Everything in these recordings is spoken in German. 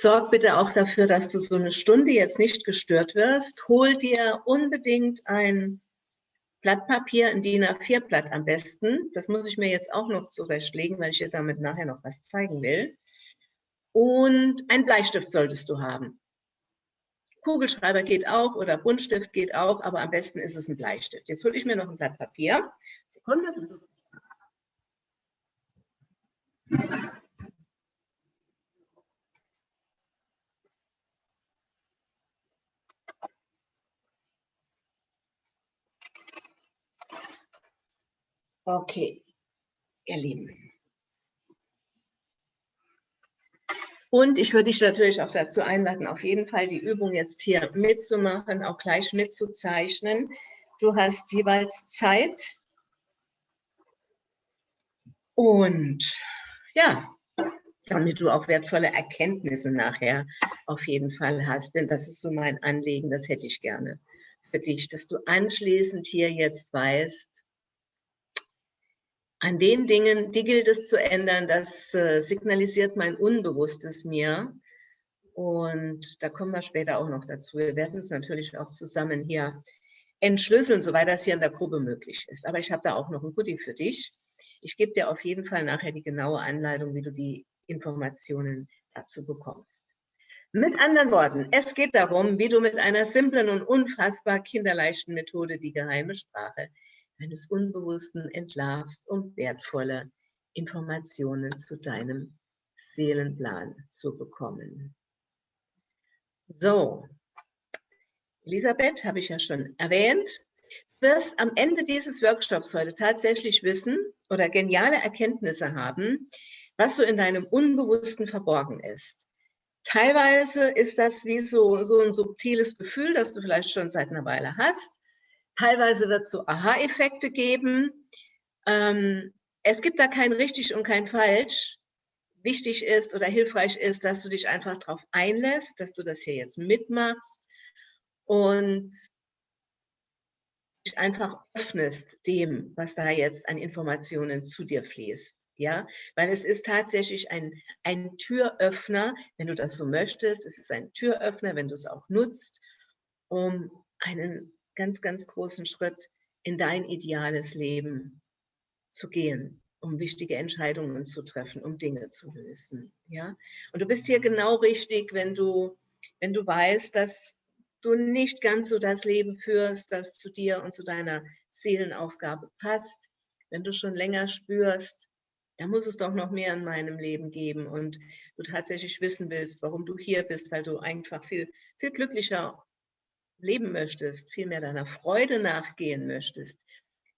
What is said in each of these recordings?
sorg bitte auch dafür, dass du so eine Stunde jetzt nicht gestört wirst. Hol dir unbedingt ein Blatt Papier, ein DIN A4-Blatt am besten. Das muss ich mir jetzt auch noch zurechtlegen, weil ich dir damit nachher noch was zeigen will. Und ein Bleistift solltest du haben. Kugelschreiber geht auch oder Buntstift geht auch, aber am besten ist es ein Bleistift. Jetzt hole ich mir noch ein Blatt Papier. Sekunde. Okay, ihr Lieben. Und ich würde dich natürlich auch dazu einladen, auf jeden Fall die Übung jetzt hier mitzumachen, auch gleich mitzuzeichnen. Du hast jeweils Zeit. Und ja, damit du auch wertvolle Erkenntnisse nachher auf jeden Fall hast. Denn das ist so mein Anliegen, das hätte ich gerne für dich, dass du anschließend hier jetzt weißt, an den Dingen, die gilt es zu ändern, das äh, signalisiert mein Unbewusstes mir. Und da kommen wir später auch noch dazu. Wir werden es natürlich auch zusammen hier entschlüsseln, soweit das hier in der Gruppe möglich ist. Aber ich habe da auch noch ein Goodie für dich. Ich gebe dir auf jeden Fall nachher die genaue Anleitung, wie du die Informationen dazu bekommst. Mit anderen Worten, es geht darum, wie du mit einer simplen und unfassbar kinderleichten Methode die geheime Sprache deines Unbewussten entlarvst, um wertvolle Informationen zu deinem Seelenplan zu bekommen. So, Elisabeth habe ich ja schon erwähnt. Du wirst am Ende dieses Workshops heute tatsächlich wissen oder geniale Erkenntnisse haben, was so in deinem Unbewussten verborgen ist. Teilweise ist das wie so, so ein subtiles Gefühl, das du vielleicht schon seit einer Weile hast. Teilweise wird es so Aha-Effekte geben. Ähm, es gibt da kein richtig und kein falsch. Wichtig ist oder hilfreich ist, dass du dich einfach darauf einlässt, dass du das hier jetzt mitmachst und dich einfach öffnest dem, was da jetzt an Informationen zu dir fließt. Ja, weil es ist tatsächlich ein, ein Türöffner, wenn du das so möchtest. Es ist ein Türöffner, wenn du es auch nutzt, um einen ganz, ganz großen Schritt in dein ideales Leben zu gehen, um wichtige Entscheidungen zu treffen, um Dinge zu lösen. Ja? Und du bist hier genau richtig, wenn du, wenn du weißt, dass du nicht ganz so das Leben führst, das zu dir und zu deiner Seelenaufgabe passt, wenn du schon länger spürst, da muss es doch noch mehr in meinem Leben geben und du tatsächlich wissen willst, warum du hier bist, weil du einfach viel, viel glücklicher leben möchtest, viel mehr deiner Freude nachgehen möchtest,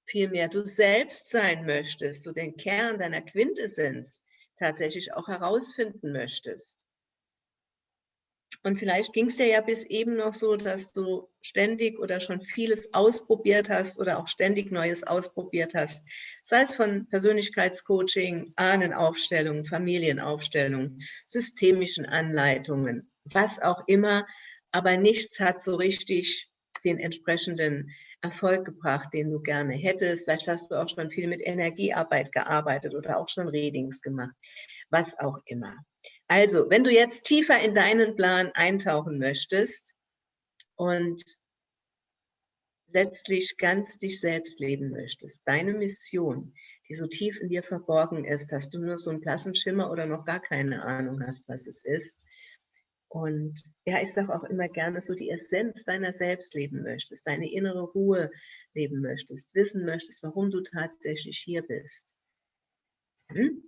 viel mehr du selbst sein möchtest, so den Kern deiner Quintessenz tatsächlich auch herausfinden möchtest. Und vielleicht ging es dir ja bis eben noch so, dass du ständig oder schon vieles ausprobiert hast oder auch ständig Neues ausprobiert hast. Sei es von Persönlichkeitscoaching, Ahnenaufstellungen, Familienaufstellungen, systemischen Anleitungen, was auch immer aber nichts hat so richtig den entsprechenden Erfolg gebracht, den du gerne hättest. Vielleicht hast du auch schon viel mit Energiearbeit gearbeitet oder auch schon Readings gemacht, was auch immer. Also, wenn du jetzt tiefer in deinen Plan eintauchen möchtest und letztlich ganz dich selbst leben möchtest, deine Mission, die so tief in dir verborgen ist, dass du nur so einen blassen Schimmer oder noch gar keine Ahnung hast, was es ist, und ja, ich sage auch immer gerne, so die Essenz deiner selbst leben möchtest, deine innere Ruhe leben möchtest, wissen möchtest, warum du tatsächlich hier bist. Hm?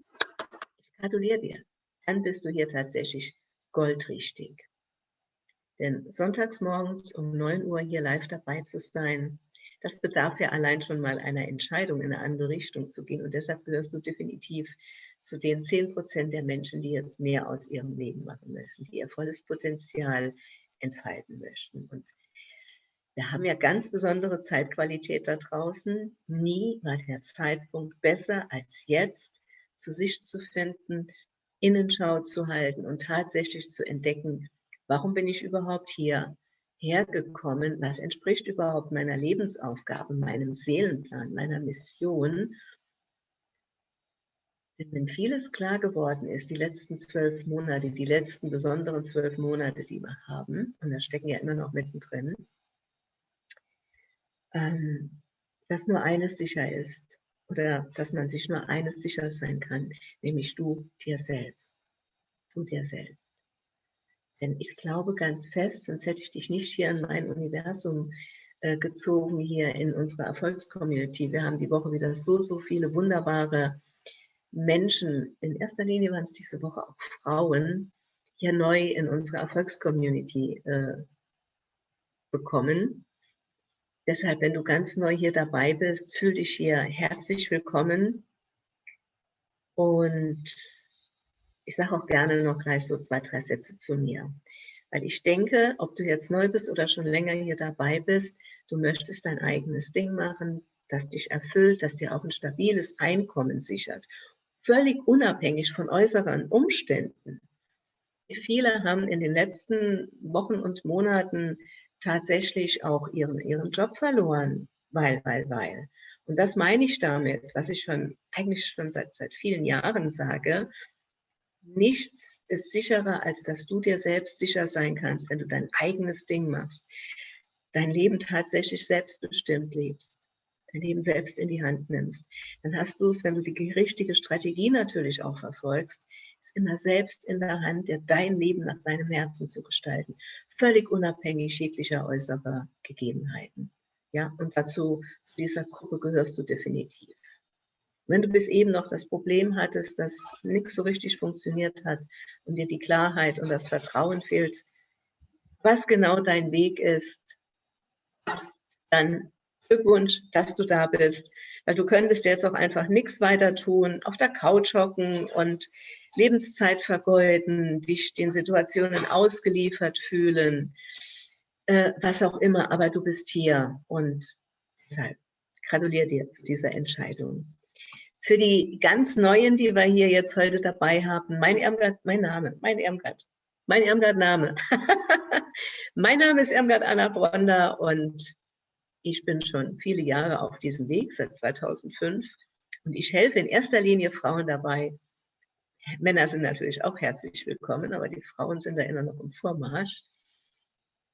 Ich gratuliere dir. Dann bist du hier tatsächlich goldrichtig. Denn sonntags morgens um 9 Uhr hier live dabei zu sein, das bedarf ja allein schon mal einer Entscheidung, in eine andere Richtung zu gehen. Und deshalb gehörst du definitiv zu den 10 Prozent der Menschen, die jetzt mehr aus ihrem Leben machen möchten, die ihr volles Potenzial entfalten möchten. Und wir haben ja ganz besondere Zeitqualität da draußen. Nie war der Zeitpunkt besser als jetzt, zu sich zu finden, Innenschau zu halten und tatsächlich zu entdecken, warum bin ich überhaupt hier hergekommen, was entspricht überhaupt meiner Lebensaufgabe, meinem Seelenplan, meiner Mission wenn vieles klar geworden ist, die letzten zwölf Monate, die letzten besonderen zwölf Monate, die wir haben, und da stecken ja immer noch mittendrin, ähm, dass nur eines sicher ist oder dass man sich nur eines sicher sein kann, nämlich du dir selbst. Du dir selbst. Denn ich glaube ganz fest, sonst hätte ich dich nicht hier in mein Universum äh, gezogen, hier in unsere Erfolgscommunity. Wir haben die Woche wieder so, so viele wunderbare Menschen, in erster Linie waren es diese Woche auch Frauen, hier neu in unsere Erfolgscommunity äh, bekommen. Deshalb, wenn du ganz neu hier dabei bist, fühl dich hier herzlich willkommen. Und ich sage auch gerne noch gleich so zwei, drei Sätze zu mir. Weil ich denke, ob du jetzt neu bist oder schon länger hier dabei bist, du möchtest dein eigenes Ding machen, das dich erfüllt, das dir auch ein stabiles Einkommen sichert. Völlig unabhängig von äußeren Umständen. Viele haben in den letzten Wochen und Monaten tatsächlich auch ihren, ihren Job verloren, weil, weil, weil. Und das meine ich damit, was ich schon eigentlich schon seit, seit vielen Jahren sage, nichts ist sicherer, als dass du dir selbst sicher sein kannst, wenn du dein eigenes Ding machst, dein Leben tatsächlich selbstbestimmt lebst, dein Leben selbst in die Hand nimmst. Dann hast du es, wenn du die richtige Strategie natürlich auch verfolgst, ist immer selbst in der Hand, dir dein Leben nach deinem Herzen zu gestalten, völlig unabhängig jeglicher äußerer Gegebenheiten. Ja, und dazu, zu dieser Gruppe gehörst du definitiv. Wenn du bis eben noch das Problem hattest, dass nichts so richtig funktioniert hat und dir die Klarheit und das Vertrauen fehlt, was genau dein Weg ist, dann Glückwunsch, dass du da bist. Weil du könntest jetzt auch einfach nichts weiter tun, auf der Couch hocken und Lebenszeit vergeuden, dich den Situationen ausgeliefert fühlen, äh, was auch immer, aber du bist hier und deshalb gratuliere dir für diese Entscheidung. Für die ganz Neuen, die wir hier jetzt heute dabei haben, mein Irmgard, mein Name, mein Irmgard, mein Irmgard-Name. mein Name ist Irmgard Anna Bronder und ich bin schon viele Jahre auf diesem Weg, seit 2005. Und ich helfe in erster Linie Frauen dabei. Männer sind natürlich auch herzlich willkommen, aber die Frauen sind da immer noch im Vormarsch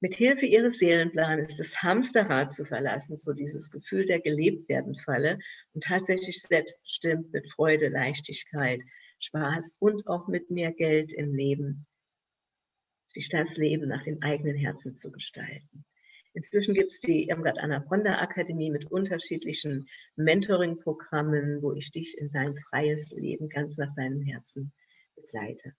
mit Hilfe ihres Seelenplanes das Hamsterrad zu verlassen, so dieses Gefühl der gelebt werden Falle und tatsächlich selbstbestimmt mit Freude, Leichtigkeit, Spaß und auch mit mehr Geld im Leben, sich das Leben nach dem eigenen Herzen zu gestalten. Inzwischen gibt es die Irmgard Anna Bronda Akademie mit unterschiedlichen Mentoring-Programmen, wo ich dich in dein freies Leben ganz nach deinem Herzen begleite.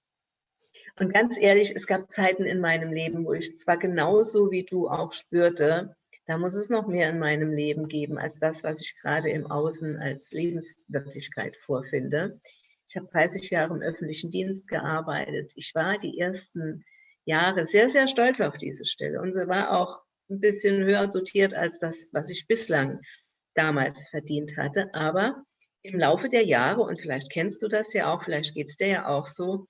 Und ganz ehrlich, es gab Zeiten in meinem Leben, wo ich zwar genauso wie du auch spürte, da muss es noch mehr in meinem Leben geben, als das, was ich gerade im Außen als Lebenswirklichkeit vorfinde. Ich habe 30 Jahre im öffentlichen Dienst gearbeitet. Ich war die ersten Jahre sehr, sehr stolz auf diese Stelle. Und sie war auch ein bisschen höher dotiert als das, was ich bislang damals verdient hatte. Aber im Laufe der Jahre, und vielleicht kennst du das ja auch, vielleicht geht es dir ja auch so,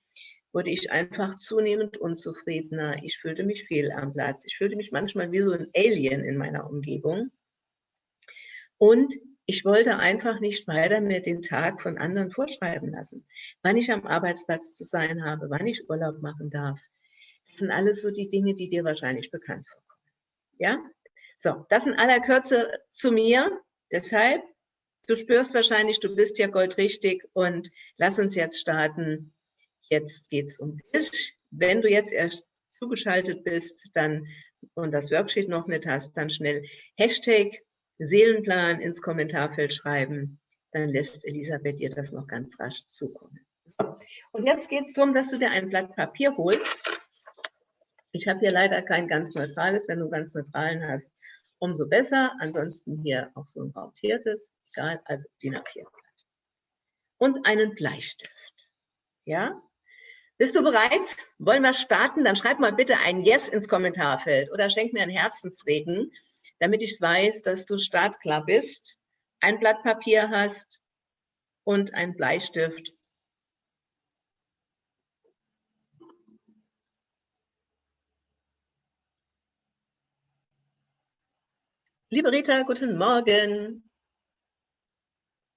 wurde ich einfach zunehmend unzufriedener. Ich fühlte mich fehl am Platz. Ich fühlte mich manchmal wie so ein Alien in meiner Umgebung. Und ich wollte einfach nicht weiter mir den Tag von anderen vorschreiben lassen, wann ich am Arbeitsplatz zu sein habe, wann ich Urlaub machen darf. Das sind alles so die Dinge, die dir wahrscheinlich bekannt vorkommen. Ja? So, das in aller Kürze zu mir. Deshalb, du spürst wahrscheinlich, du bist ja goldrichtig und lass uns jetzt starten Jetzt geht es um dich. Wenn du jetzt erst zugeschaltet bist dann und das Worksheet noch nicht hast, dann schnell Hashtag Seelenplan ins Kommentarfeld schreiben. Dann lässt Elisabeth dir das noch ganz rasch zukommen. Und jetzt geht es darum, dass du dir ein Blatt Papier holst. Ich habe hier leider kein ganz neutrales. Wenn du ganz neutralen hast, umso besser. Ansonsten hier auch so ein rautiertes. Egal, also DIN A4-Blatt. Und einen Bleistift. Ja, bist du bereit? Wollen wir starten? Dann schreib mal bitte ein Yes ins Kommentarfeld oder schenk mir einen Herzensregen, damit ich weiß, dass du startklar bist, ein Blatt Papier hast und ein Bleistift. Liebe Rita, guten Morgen.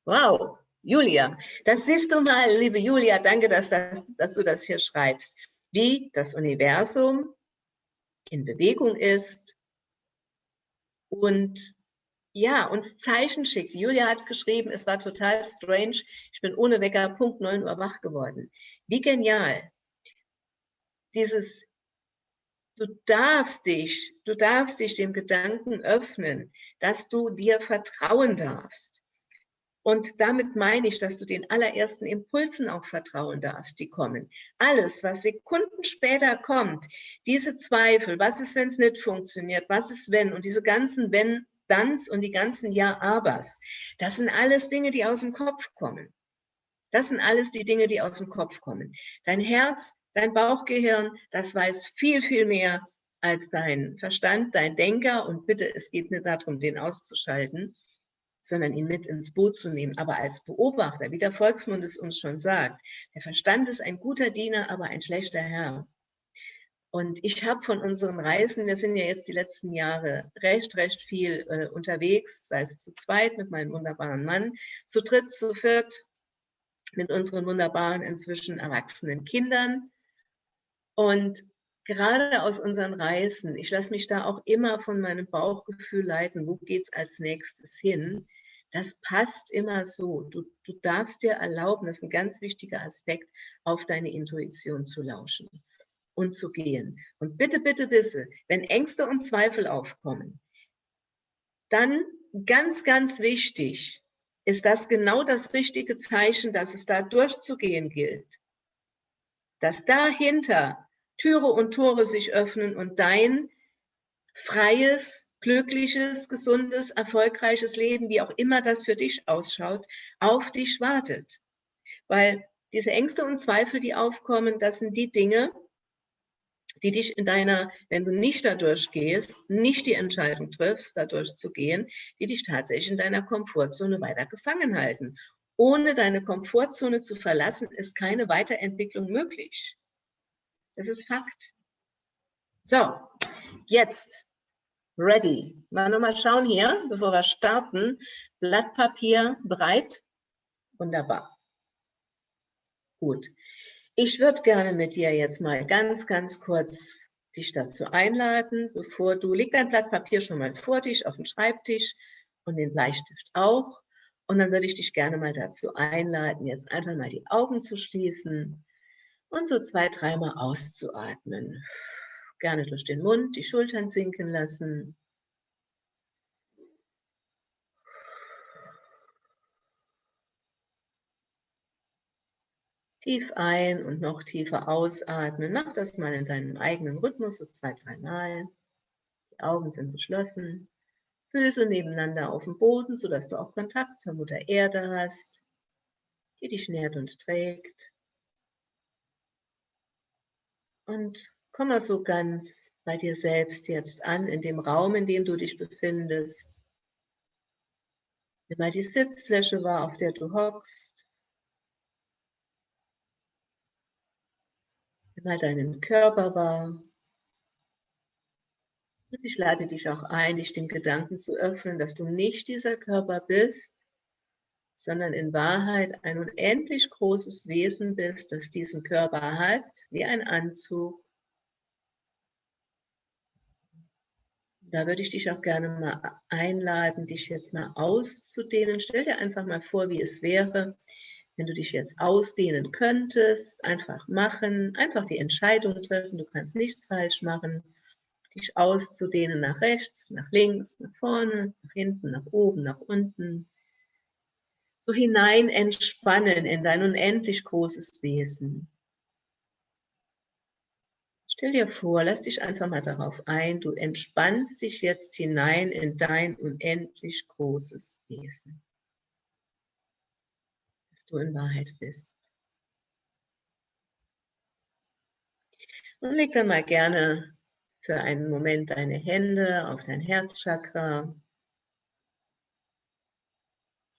Wow, Julia, das siehst du mal, liebe Julia, danke, dass, das, dass du das hier schreibst, wie das Universum in Bewegung ist und ja, uns Zeichen schickt. Julia hat geschrieben, es war total strange, ich bin ohne Wecker Punkt 9 Uhr wach geworden. Wie genial. Dieses, du darfst dich, du darfst dich dem Gedanken öffnen, dass du dir vertrauen darfst. Und damit meine ich, dass du den allerersten Impulsen auch vertrauen darfst, die kommen. Alles, was Sekunden später kommt, diese Zweifel, was ist, wenn es nicht funktioniert, was ist, wenn, und diese ganzen Wenn, Danns und die ganzen Ja-Abers, das sind alles Dinge, die aus dem Kopf kommen. Das sind alles die Dinge, die aus dem Kopf kommen. Dein Herz, dein Bauchgehirn, das weiß viel, viel mehr als dein Verstand, dein Denker. Und bitte, es geht nicht darum, den auszuschalten sondern ihn mit ins Boot zu nehmen, aber als Beobachter, wie der Volksmund es uns schon sagt. Der Verstand ist ein guter Diener, aber ein schlechter Herr. Und ich habe von unseren Reisen, wir sind ja jetzt die letzten Jahre recht, recht viel äh, unterwegs, sei es zu zweit mit meinem wunderbaren Mann, zu dritt, zu viert, mit unseren wunderbaren, inzwischen erwachsenen Kindern. Und gerade aus unseren Reisen, ich lasse mich da auch immer von meinem Bauchgefühl leiten, wo geht es als nächstes hin, das passt immer so. Du, du darfst dir erlauben, das ist ein ganz wichtiger Aspekt, auf deine Intuition zu lauschen und zu gehen. Und bitte, bitte wisse, wenn Ängste und Zweifel aufkommen, dann ganz, ganz wichtig, ist das genau das richtige Zeichen, dass es da durchzugehen gilt. Dass dahinter Türe und Tore sich öffnen und dein freies, glückliches, gesundes, erfolgreiches Leben, wie auch immer das für dich ausschaut, auf dich wartet. Weil diese Ängste und Zweifel, die aufkommen, das sind die Dinge, die dich in deiner, wenn du nicht dadurch gehst, nicht die Entscheidung triffst, dadurch zu gehen, die dich tatsächlich in deiner Komfortzone weiter gefangen halten. Ohne deine Komfortzone zu verlassen, ist keine Weiterentwicklung möglich. Das ist Fakt. So, jetzt ready. Mal nochmal schauen hier, bevor wir starten. Blatt Papier bereit? Wunderbar. Gut. Ich würde gerne mit dir jetzt mal ganz, ganz kurz dich dazu einladen, bevor du, leg dein Blatt Papier schon mal vor dich auf den Schreibtisch und den Bleistift auch. Und dann würde ich dich gerne mal dazu einladen, jetzt einfach mal die Augen zu schließen und so zwei, dreimal auszuatmen. Gerne durch den Mund, die Schultern sinken lassen. Tief ein und noch tiefer ausatmen. Mach das mal in deinem eigenen Rhythmus, so zwei, dreimal. Die Augen sind geschlossen. Füße nebeneinander auf dem Boden, sodass du auch Kontakt zur Mutter Erde hast, die dich nährt und trägt. Und komm mal so ganz bei dir selbst jetzt an, in dem Raum, in dem du dich befindest. Nimm mal die Sitzfläche wahr, auf der du hockst. Nimm mal deinen Körper wahr. Ich lade dich auch ein, dich dem Gedanken zu öffnen, dass du nicht dieser Körper bist, sondern in Wahrheit ein unendlich großes Wesen bist, das diesen Körper hat, wie ein Anzug. Da würde ich dich auch gerne mal einladen, dich jetzt mal auszudehnen. Stell dir einfach mal vor, wie es wäre, wenn du dich jetzt ausdehnen könntest. Einfach machen, einfach die Entscheidung treffen. Du kannst nichts falsch machen. Dich auszudehnen nach rechts, nach links, nach vorne, nach hinten, nach oben, nach unten so hinein entspannen in dein unendlich großes Wesen. Stell dir vor, lass dich einfach mal darauf ein, du entspannst dich jetzt hinein in dein unendlich großes Wesen, dass du in Wahrheit bist. Und leg dann mal gerne für einen Moment deine Hände auf dein Herzchakra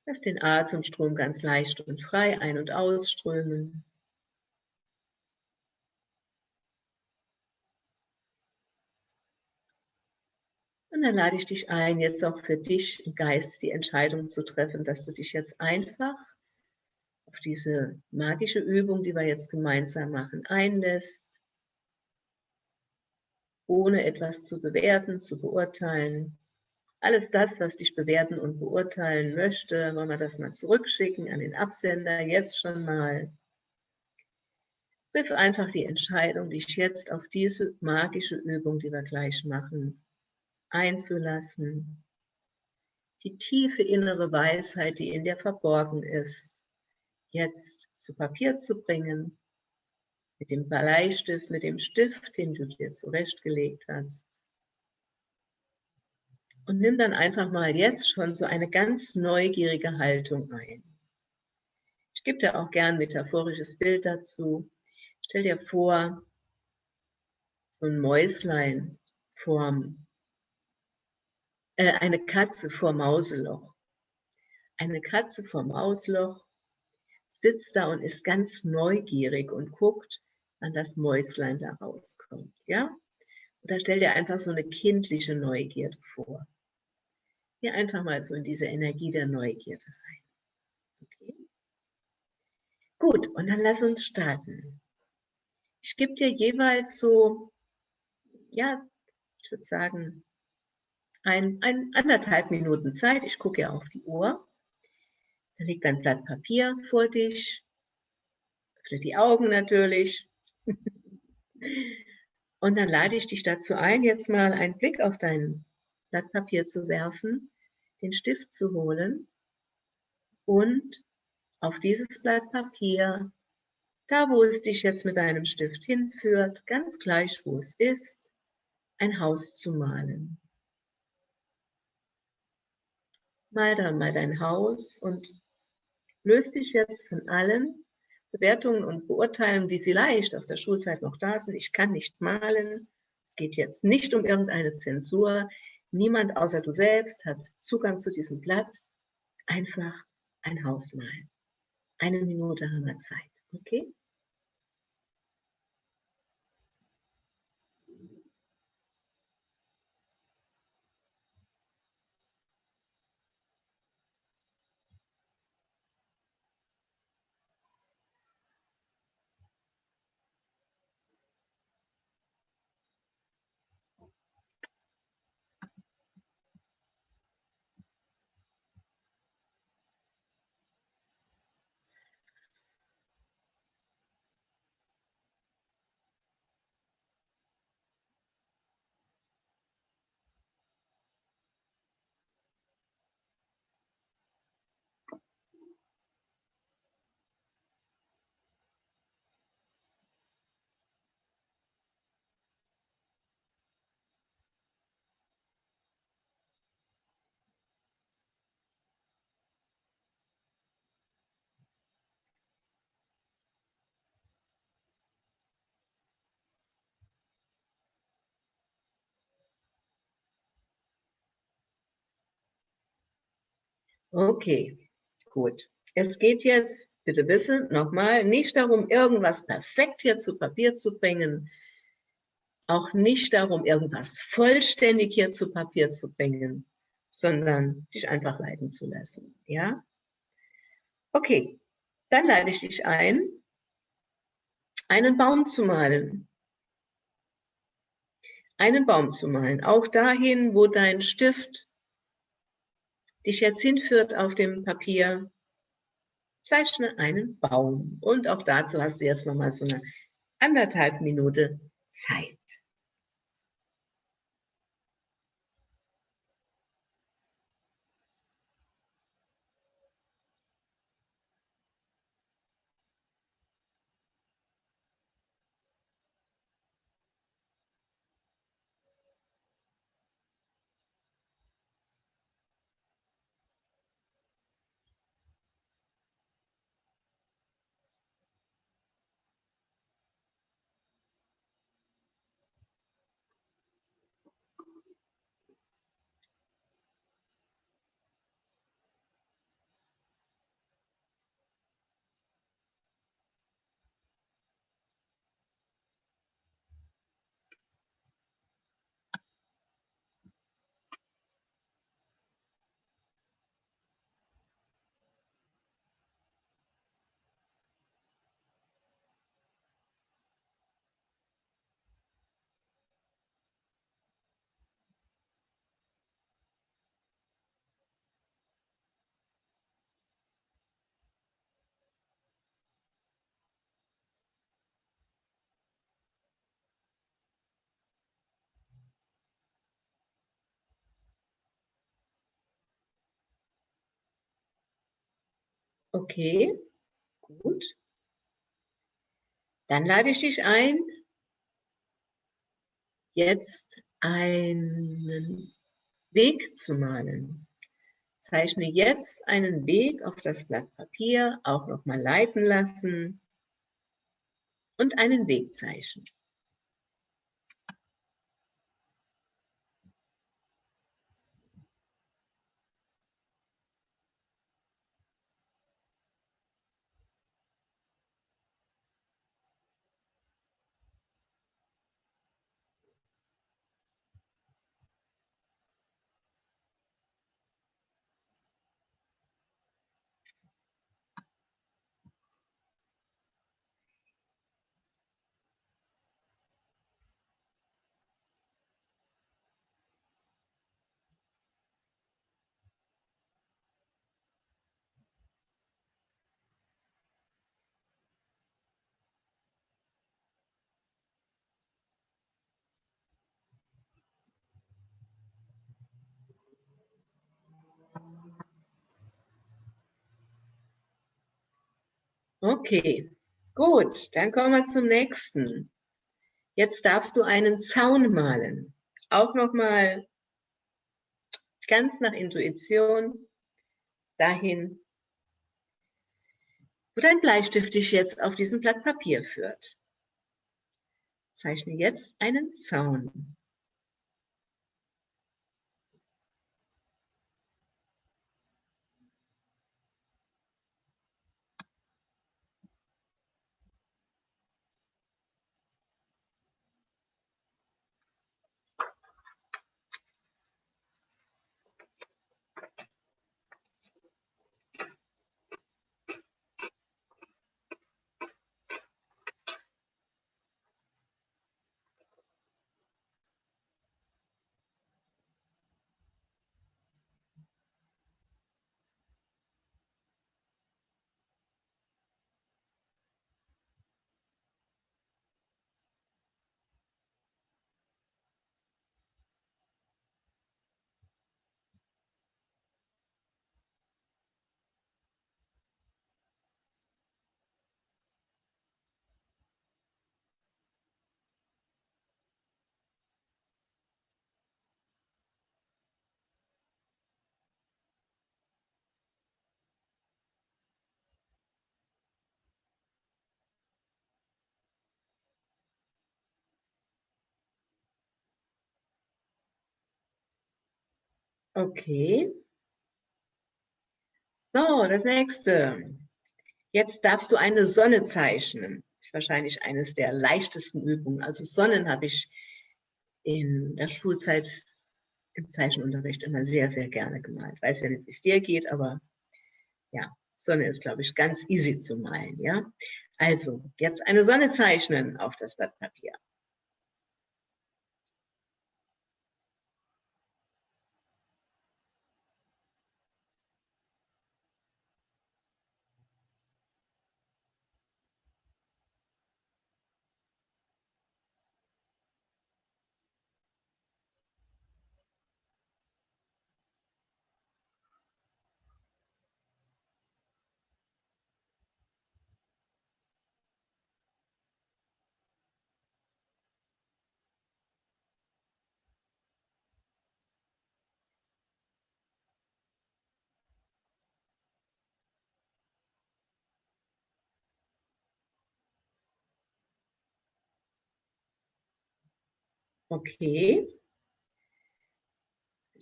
Lass den Atemstrom ganz leicht und frei ein- und ausströmen. Und dann lade ich dich ein, jetzt auch für dich im Geist die Entscheidung zu treffen, dass du dich jetzt einfach auf diese magische Übung, die wir jetzt gemeinsam machen, einlässt, ohne etwas zu bewerten, zu beurteilen. Alles das, was dich bewerten und beurteilen möchte, wollen wir das mal zurückschicken an den Absender, jetzt schon mal. Triff einfach die Entscheidung, dich jetzt auf diese magische Übung, die wir gleich machen, einzulassen. Die tiefe innere Weisheit, die in dir verborgen ist, jetzt zu Papier zu bringen, mit dem Bleistift, mit dem Stift, den du dir zurechtgelegt hast. Und nimm dann einfach mal jetzt schon so eine ganz neugierige Haltung ein. Ich gebe dir auch gern ein metaphorisches Bild dazu. Stell dir vor, so ein Mäuslein vorm, äh, eine Katze vor Mauseloch. Eine Katze vor Mausloch sitzt da und ist ganz neugierig und guckt, wann das Mäuslein da rauskommt. Ja? Und da stell dir einfach so eine kindliche Neugierde vor. Geh einfach mal so in diese Energie der Neugierde rein. Okay? Gut, und dann lass uns starten. Ich gebe dir jeweils so, ja, ich würde sagen, ein, ein, anderthalb Minuten Zeit. Ich gucke ja auf die Uhr. Da liegt ein Blatt Papier vor dich. Öffne die Augen natürlich. Und dann lade ich dich dazu ein, jetzt mal einen Blick auf dein Blatt Papier zu werfen, den Stift zu holen und auf dieses Blatt Papier, da wo es dich jetzt mit deinem Stift hinführt, ganz gleich wo es ist, ein Haus zu malen. Mal dann mal dein Haus und löst dich jetzt von allen Bewertungen und Beurteilungen, die vielleicht aus der Schulzeit noch da sind. Ich kann nicht malen. Es geht jetzt nicht um irgendeine Zensur. Niemand außer du selbst hat Zugang zu diesem Blatt. Einfach ein Haus malen. Eine Minute haben wir Zeit. Okay? Okay, gut. Es geht jetzt, bitte wissen, nochmal, nicht darum, irgendwas perfekt hier zu Papier zu bringen, auch nicht darum, irgendwas vollständig hier zu Papier zu bringen, sondern dich einfach leiten zu lassen. Ja? Okay, dann lade ich dich ein, einen Baum zu malen. Einen Baum zu malen, auch dahin, wo dein Stift dich jetzt hinführt auf dem Papier, zeichne einen Baum. Und auch dazu hast du jetzt nochmal so eine anderthalb Minute Zeit. Okay, gut. Dann lade ich dich ein, jetzt einen Weg zu malen. Zeichne jetzt einen Weg auf das Blatt Papier, auch nochmal leiten lassen und einen Weg zeichnen. Okay, gut, dann kommen wir zum nächsten. Jetzt darfst du einen Zaun malen. Auch nochmal ganz nach Intuition dahin, wo dein Bleistift dich jetzt auf diesem Blatt Papier führt. Zeichne jetzt einen Zaun. Okay. So, das nächste. Jetzt darfst du eine Sonne zeichnen. Ist wahrscheinlich eines der leichtesten Übungen. Also Sonnen habe ich in der Schulzeit im Zeichenunterricht immer sehr, sehr gerne gemalt. Weiß ja nicht, wie es dir geht, aber ja, Sonne ist, glaube ich, ganz easy zu malen. Ja? Also, jetzt eine Sonne zeichnen auf das Blatt Papier. Okay.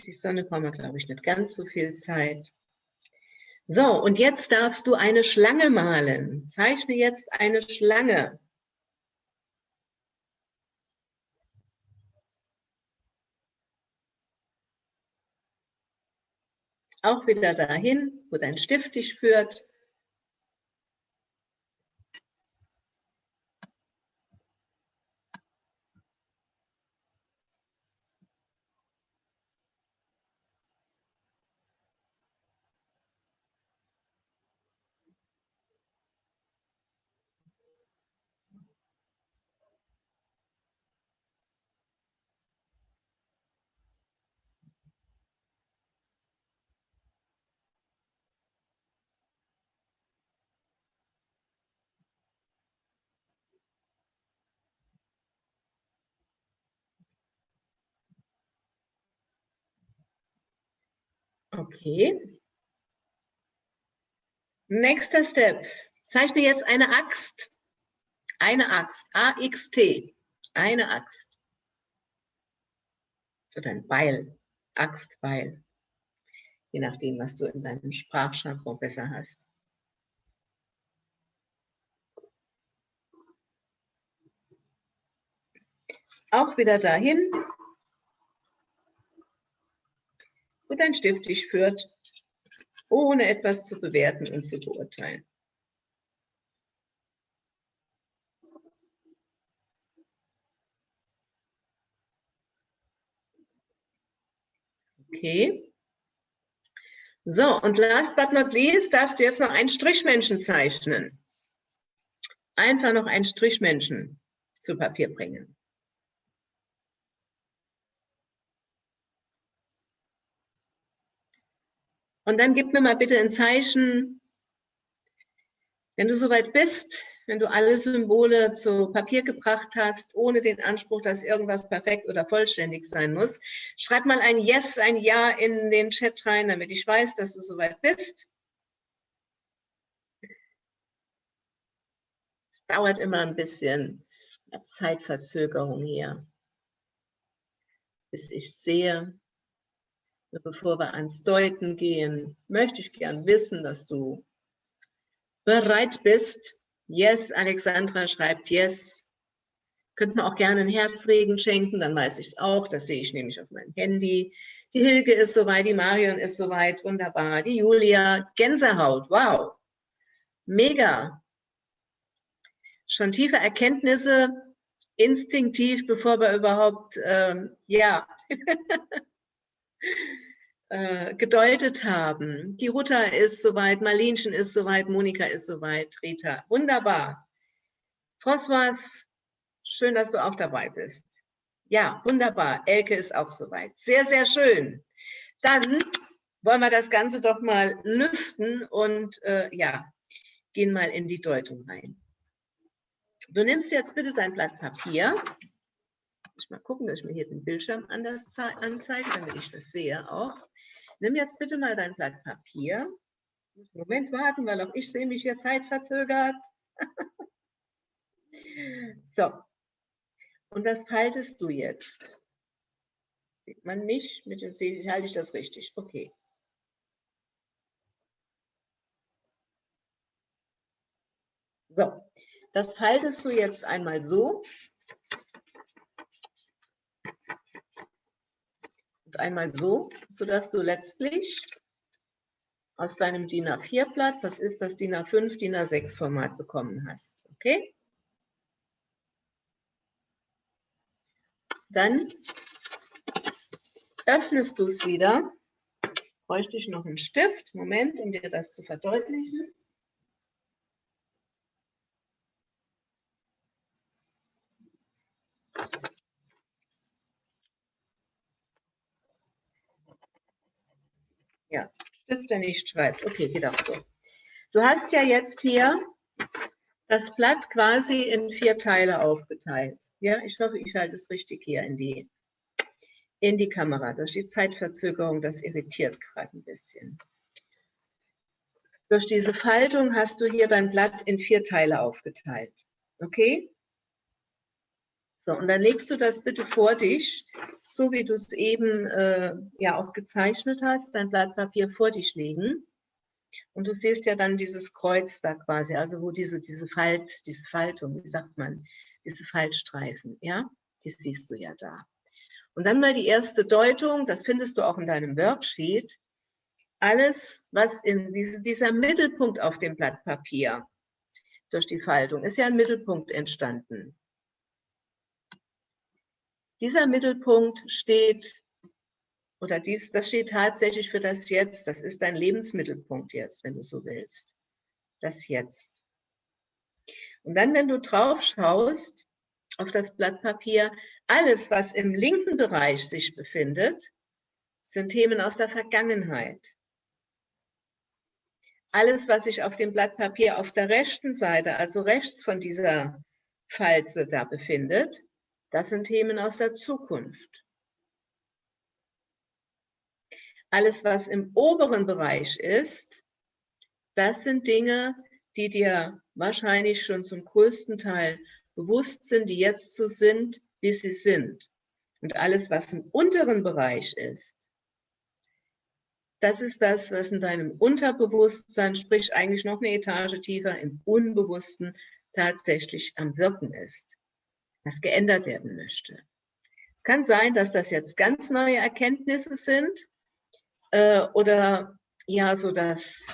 Die Sonne brauchen wir, glaube ich, nicht ganz so viel Zeit. So, und jetzt darfst du eine Schlange malen. Zeichne jetzt eine Schlange. Auch wieder dahin, wo dein Stift dich führt. Okay. Nächster Step. Zeichne jetzt eine Axt. Eine Axt. A-X-T. Eine Axt. Oder ein Beil. Axtbeil. Je nachdem, was du in deinem Sprachjargon besser hast. Auch wieder dahin, wo dein Stift dich führt, ohne etwas zu bewerten und zu beurteilen. Okay. So, und last but not least darfst du jetzt noch einen Strichmenschen zeichnen. Einfach noch einen Strichmenschen zu Papier bringen. Und dann gib mir mal bitte ein Zeichen, wenn du soweit bist, wenn du alle Symbole zu Papier gebracht hast, ohne den Anspruch, dass irgendwas perfekt oder vollständig sein muss. Schreib mal ein Yes, ein Ja in den Chat rein, damit ich weiß, dass du soweit bist. Es dauert immer ein bisschen Zeitverzögerung hier, bis ich sehe, bevor wir ans Deuten gehen, möchte ich gern wissen, dass du bereit bist. Yes, Alexandra schreibt Yes. Könnte man auch gerne einen Herzregen schenken, dann weiß ich es auch. Das sehe ich nämlich auf meinem Handy. Die Hilke ist soweit, die Marion ist soweit, wunderbar. Die Julia, Gänsehaut, wow. Mega. Schon tiefe Erkenntnisse, instinktiv, bevor wir überhaupt, ähm, ja, äh, gedeutet haben. Die Ruta ist soweit, Marlenchen ist soweit, Monika ist soweit, Rita. Wunderbar. François, schön, dass du auch dabei bist. Ja, wunderbar. Elke ist auch soweit. Sehr, sehr schön. Dann wollen wir das Ganze doch mal lüften und äh, ja, gehen mal in die Deutung rein. Du nimmst jetzt bitte dein Blatt Papier ich mal gucken, dass ich mir hier den Bildschirm anders anzeige, damit ich das sehe auch. Nimm jetzt bitte mal dein Blatt Papier. Moment warten, weil auch ich sehe mich hier zeitverzögert. so. Und das faltest du jetzt. Sieht man mich? Mit dem halte ich das richtig. Okay. So, das faltest du jetzt einmal so, einmal so, sodass du letztlich aus deinem DIN A4-Blatt, das ist das DIN A5, DIN A6-Format bekommen hast. Okay? Dann öffnest du es wieder. Jetzt bräuchte ich noch einen Stift. Moment, um dir das zu verdeutlichen. Ja, Stifter nicht schreibt. Okay, geht auch so. Du hast ja jetzt hier das Blatt quasi in vier Teile aufgeteilt. Ja, ich hoffe, ich halte es richtig hier in die, in die Kamera. Durch die Zeitverzögerung, das irritiert gerade ein bisschen. Durch diese Faltung hast du hier dein Blatt in vier Teile aufgeteilt. Okay? So, und dann legst du das bitte vor dich, so wie du es eben äh, ja auch gezeichnet hast, dein Blatt Papier vor dich legen. Und du siehst ja dann dieses Kreuz da quasi, also wo diese, diese Falt, diese Faltung, wie sagt man, diese Faltstreifen, ja, die siehst du ja da. Und dann mal die erste Deutung, das findest du auch in deinem Worksheet. Alles, was in diese, dieser Mittelpunkt auf dem Blatt Papier durch die Faltung, ist ja ein Mittelpunkt entstanden. Dieser Mittelpunkt steht, oder dies, das steht tatsächlich für das Jetzt. Das ist dein Lebensmittelpunkt jetzt, wenn du so willst. Das Jetzt. Und dann, wenn du drauf schaust, auf das Blatt Papier, alles, was im linken Bereich sich befindet, sind Themen aus der Vergangenheit. Alles, was sich auf dem Blatt Papier auf der rechten Seite, also rechts von dieser Falze da befindet, das sind Themen aus der Zukunft. alles, was im oberen Bereich ist, das sind Dinge, die dir wahrscheinlich schon zum größten Teil bewusst sind, die jetzt so sind, wie sie sind. Und alles, was im unteren Bereich ist, das ist das, was in deinem Unterbewusstsein, sprich eigentlich noch eine Etage tiefer im Unbewussten tatsächlich am Wirken ist, was geändert werden möchte. Es kann sein, dass das jetzt ganz neue Erkenntnisse sind äh, oder ja, so dass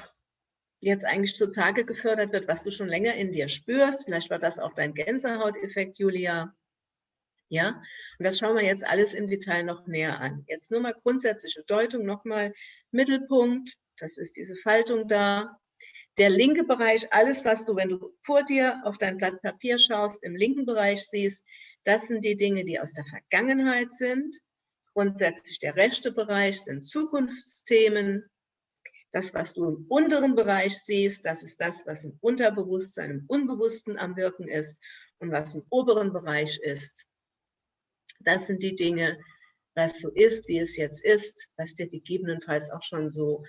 jetzt eigentlich zutage gefördert wird, was du schon länger in dir spürst. Vielleicht war das auch dein Gänsehauteffekt, Julia. Ja, und das schauen wir jetzt alles im Detail noch näher an. Jetzt nur mal grundsätzliche Deutung, nochmal Mittelpunkt, das ist diese Faltung da. Der linke Bereich, alles, was du, wenn du vor dir auf dein Blatt Papier schaust, im linken Bereich siehst, das sind die Dinge, die aus der Vergangenheit sind. Grundsätzlich der rechte Bereich sind Zukunftsthemen. Das, was du im unteren Bereich siehst, das ist das, was im Unterbewusstsein, im Unbewussten am Wirken ist. Und was im oberen Bereich ist, das sind die Dinge, was so ist, wie es jetzt ist, was dir gegebenenfalls auch schon so,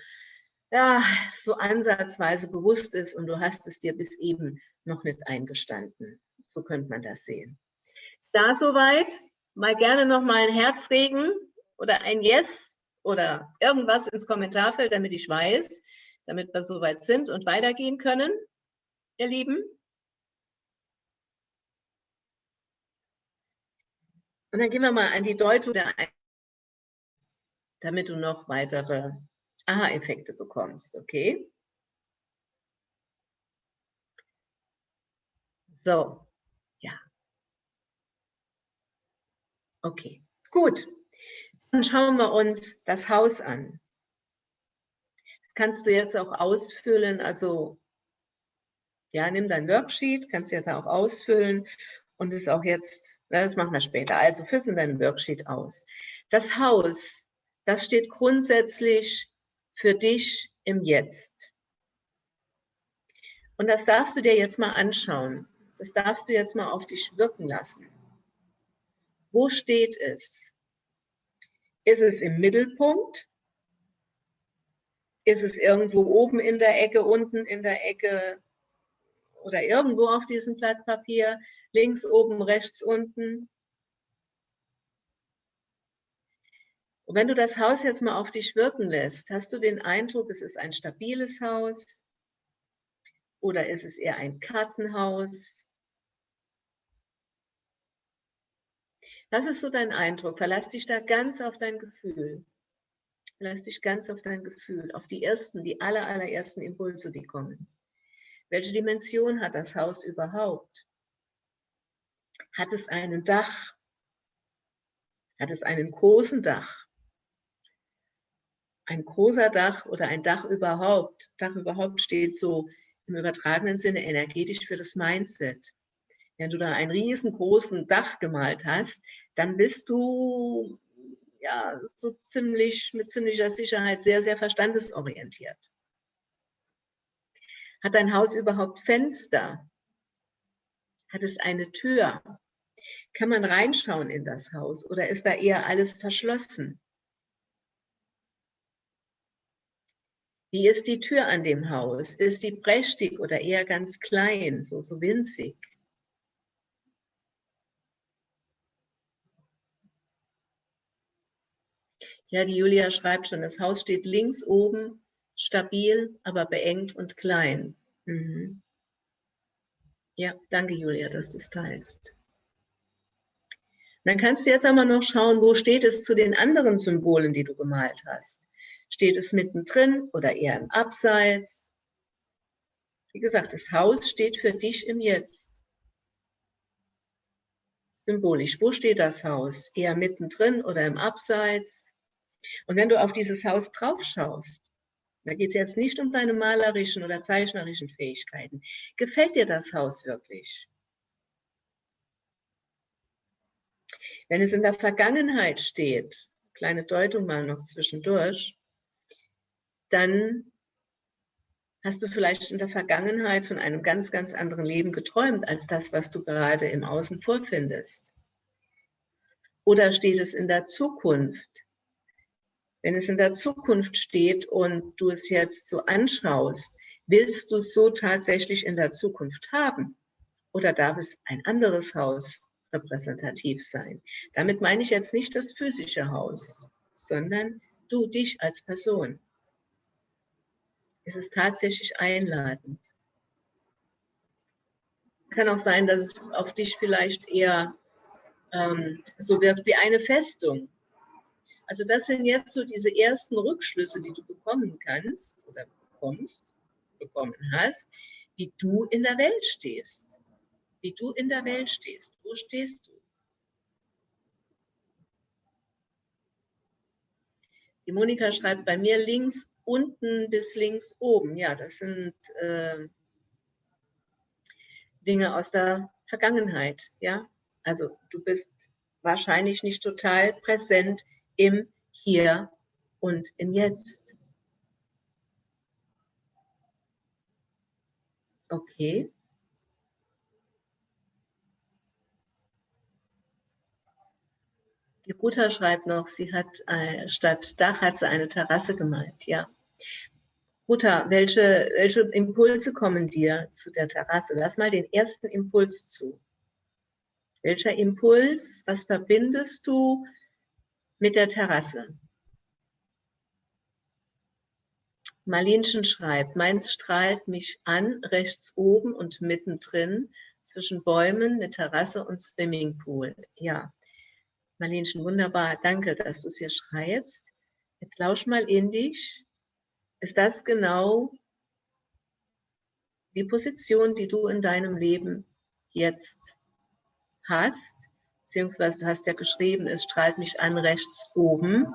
ja, so ansatzweise bewusst ist und du hast es dir bis eben noch nicht eingestanden. So könnte man das sehen. Da soweit, mal gerne noch mal ein Herzregen oder ein Yes oder irgendwas ins Kommentarfeld, damit ich weiß, damit wir soweit sind und weitergehen können, ihr Lieben. Und dann gehen wir mal an die Deutung der damit du noch weitere Aha-Effekte bekommst, okay? So, ja. Okay, gut. Dann schauen wir uns das Haus an. Das kannst du jetzt auch ausfüllen, also ja, nimm dein Worksheet, kannst du jetzt auch ausfüllen und es auch jetzt das machen wir später. Also füll in deinem Worksheet aus. Das Haus, das steht grundsätzlich für dich im Jetzt. Und das darfst du dir jetzt mal anschauen. Das darfst du jetzt mal auf dich wirken lassen. Wo steht es? Ist es im Mittelpunkt? Ist es irgendwo oben in der Ecke, unten in der Ecke, oder irgendwo auf diesem Blatt Papier, links oben, rechts unten. Und wenn du das Haus jetzt mal auf dich wirken lässt, hast du den Eindruck, es ist ein stabiles Haus oder ist es eher ein Kartenhaus? Das ist so dein Eindruck. Verlass dich da ganz auf dein Gefühl. Verlass dich ganz auf dein Gefühl, auf die ersten, die aller, allerersten Impulse, die kommen. Welche Dimension hat das Haus überhaupt? Hat es einen Dach? Hat es einen großen Dach? Ein großer Dach oder ein Dach überhaupt, Dach überhaupt steht so im übertragenen Sinne energetisch für das Mindset. Wenn du da einen riesengroßen Dach gemalt hast, dann bist du ja so ziemlich mit ziemlicher Sicherheit sehr, sehr verstandesorientiert. Hat dein Haus überhaupt Fenster? Hat es eine Tür? Kann man reinschauen in das Haus oder ist da eher alles verschlossen? Wie ist die Tür an dem Haus? Ist die prächtig oder eher ganz klein, so, so winzig? Ja, die Julia schreibt schon, das Haus steht links oben stabil, aber beengt und klein. Mhm. Ja, danke Julia, dass du es teilst. Dann kannst du jetzt einmal noch schauen, wo steht es zu den anderen Symbolen, die du gemalt hast. Steht es mittendrin oder eher im Abseits? Wie gesagt, das Haus steht für dich im Jetzt. Symbolisch, wo steht das Haus? Eher mittendrin oder im Abseits? Und wenn du auf dieses Haus drauf schaust, da geht es jetzt nicht um deine malerischen oder zeichnerischen Fähigkeiten. Gefällt dir das Haus wirklich? Wenn es in der Vergangenheit steht, kleine Deutung mal noch zwischendurch, dann hast du vielleicht in der Vergangenheit von einem ganz, ganz anderen Leben geträumt, als das, was du gerade im Außen vorfindest. Oder steht es in der Zukunft, Wenn es in der Zukunft steht und du es jetzt so anschaust, willst du es so tatsächlich in der Zukunft haben? Oder darf es ein anderes Haus repräsentativ sein? Damit meine ich jetzt nicht das physische Haus, sondern du, dich als Person. Es ist tatsächlich einladend. Kann auch sein, dass es auf dich vielleicht eher ähm, so wird wie eine Festung. Also das sind jetzt so diese ersten Rückschlüsse, die du bekommen kannst oder bekommst, bekommen hast, wie du in der Welt stehst. Wie du in der Welt stehst. Wo stehst du? Die Monika schreibt bei mir links unten bis links oben. Ja, das sind äh, Dinge aus der Vergangenheit. Ja, also du bist wahrscheinlich nicht total präsent im Hier und im Jetzt. Okay. Die Ruta schreibt noch, sie hat äh, statt Dach hat sie eine Terrasse gemalt. Ja. Ruta, welche, welche Impulse kommen dir zu der Terrasse? Lass mal den ersten Impuls zu. Welcher Impuls, was verbindest du mit der Terrasse? Marlinchen schreibt, meins strahlt mich an, rechts oben und mittendrin, zwischen Bäumen, mit Terrasse und Swimmingpool. Ja, Marlinchen, wunderbar. Danke, dass du es hier schreibst. Jetzt lausch mal in dich. Ist das genau die Position, die du in deinem Leben jetzt hast? Beziehungsweise du hast ja geschrieben, es strahlt mich an rechts oben.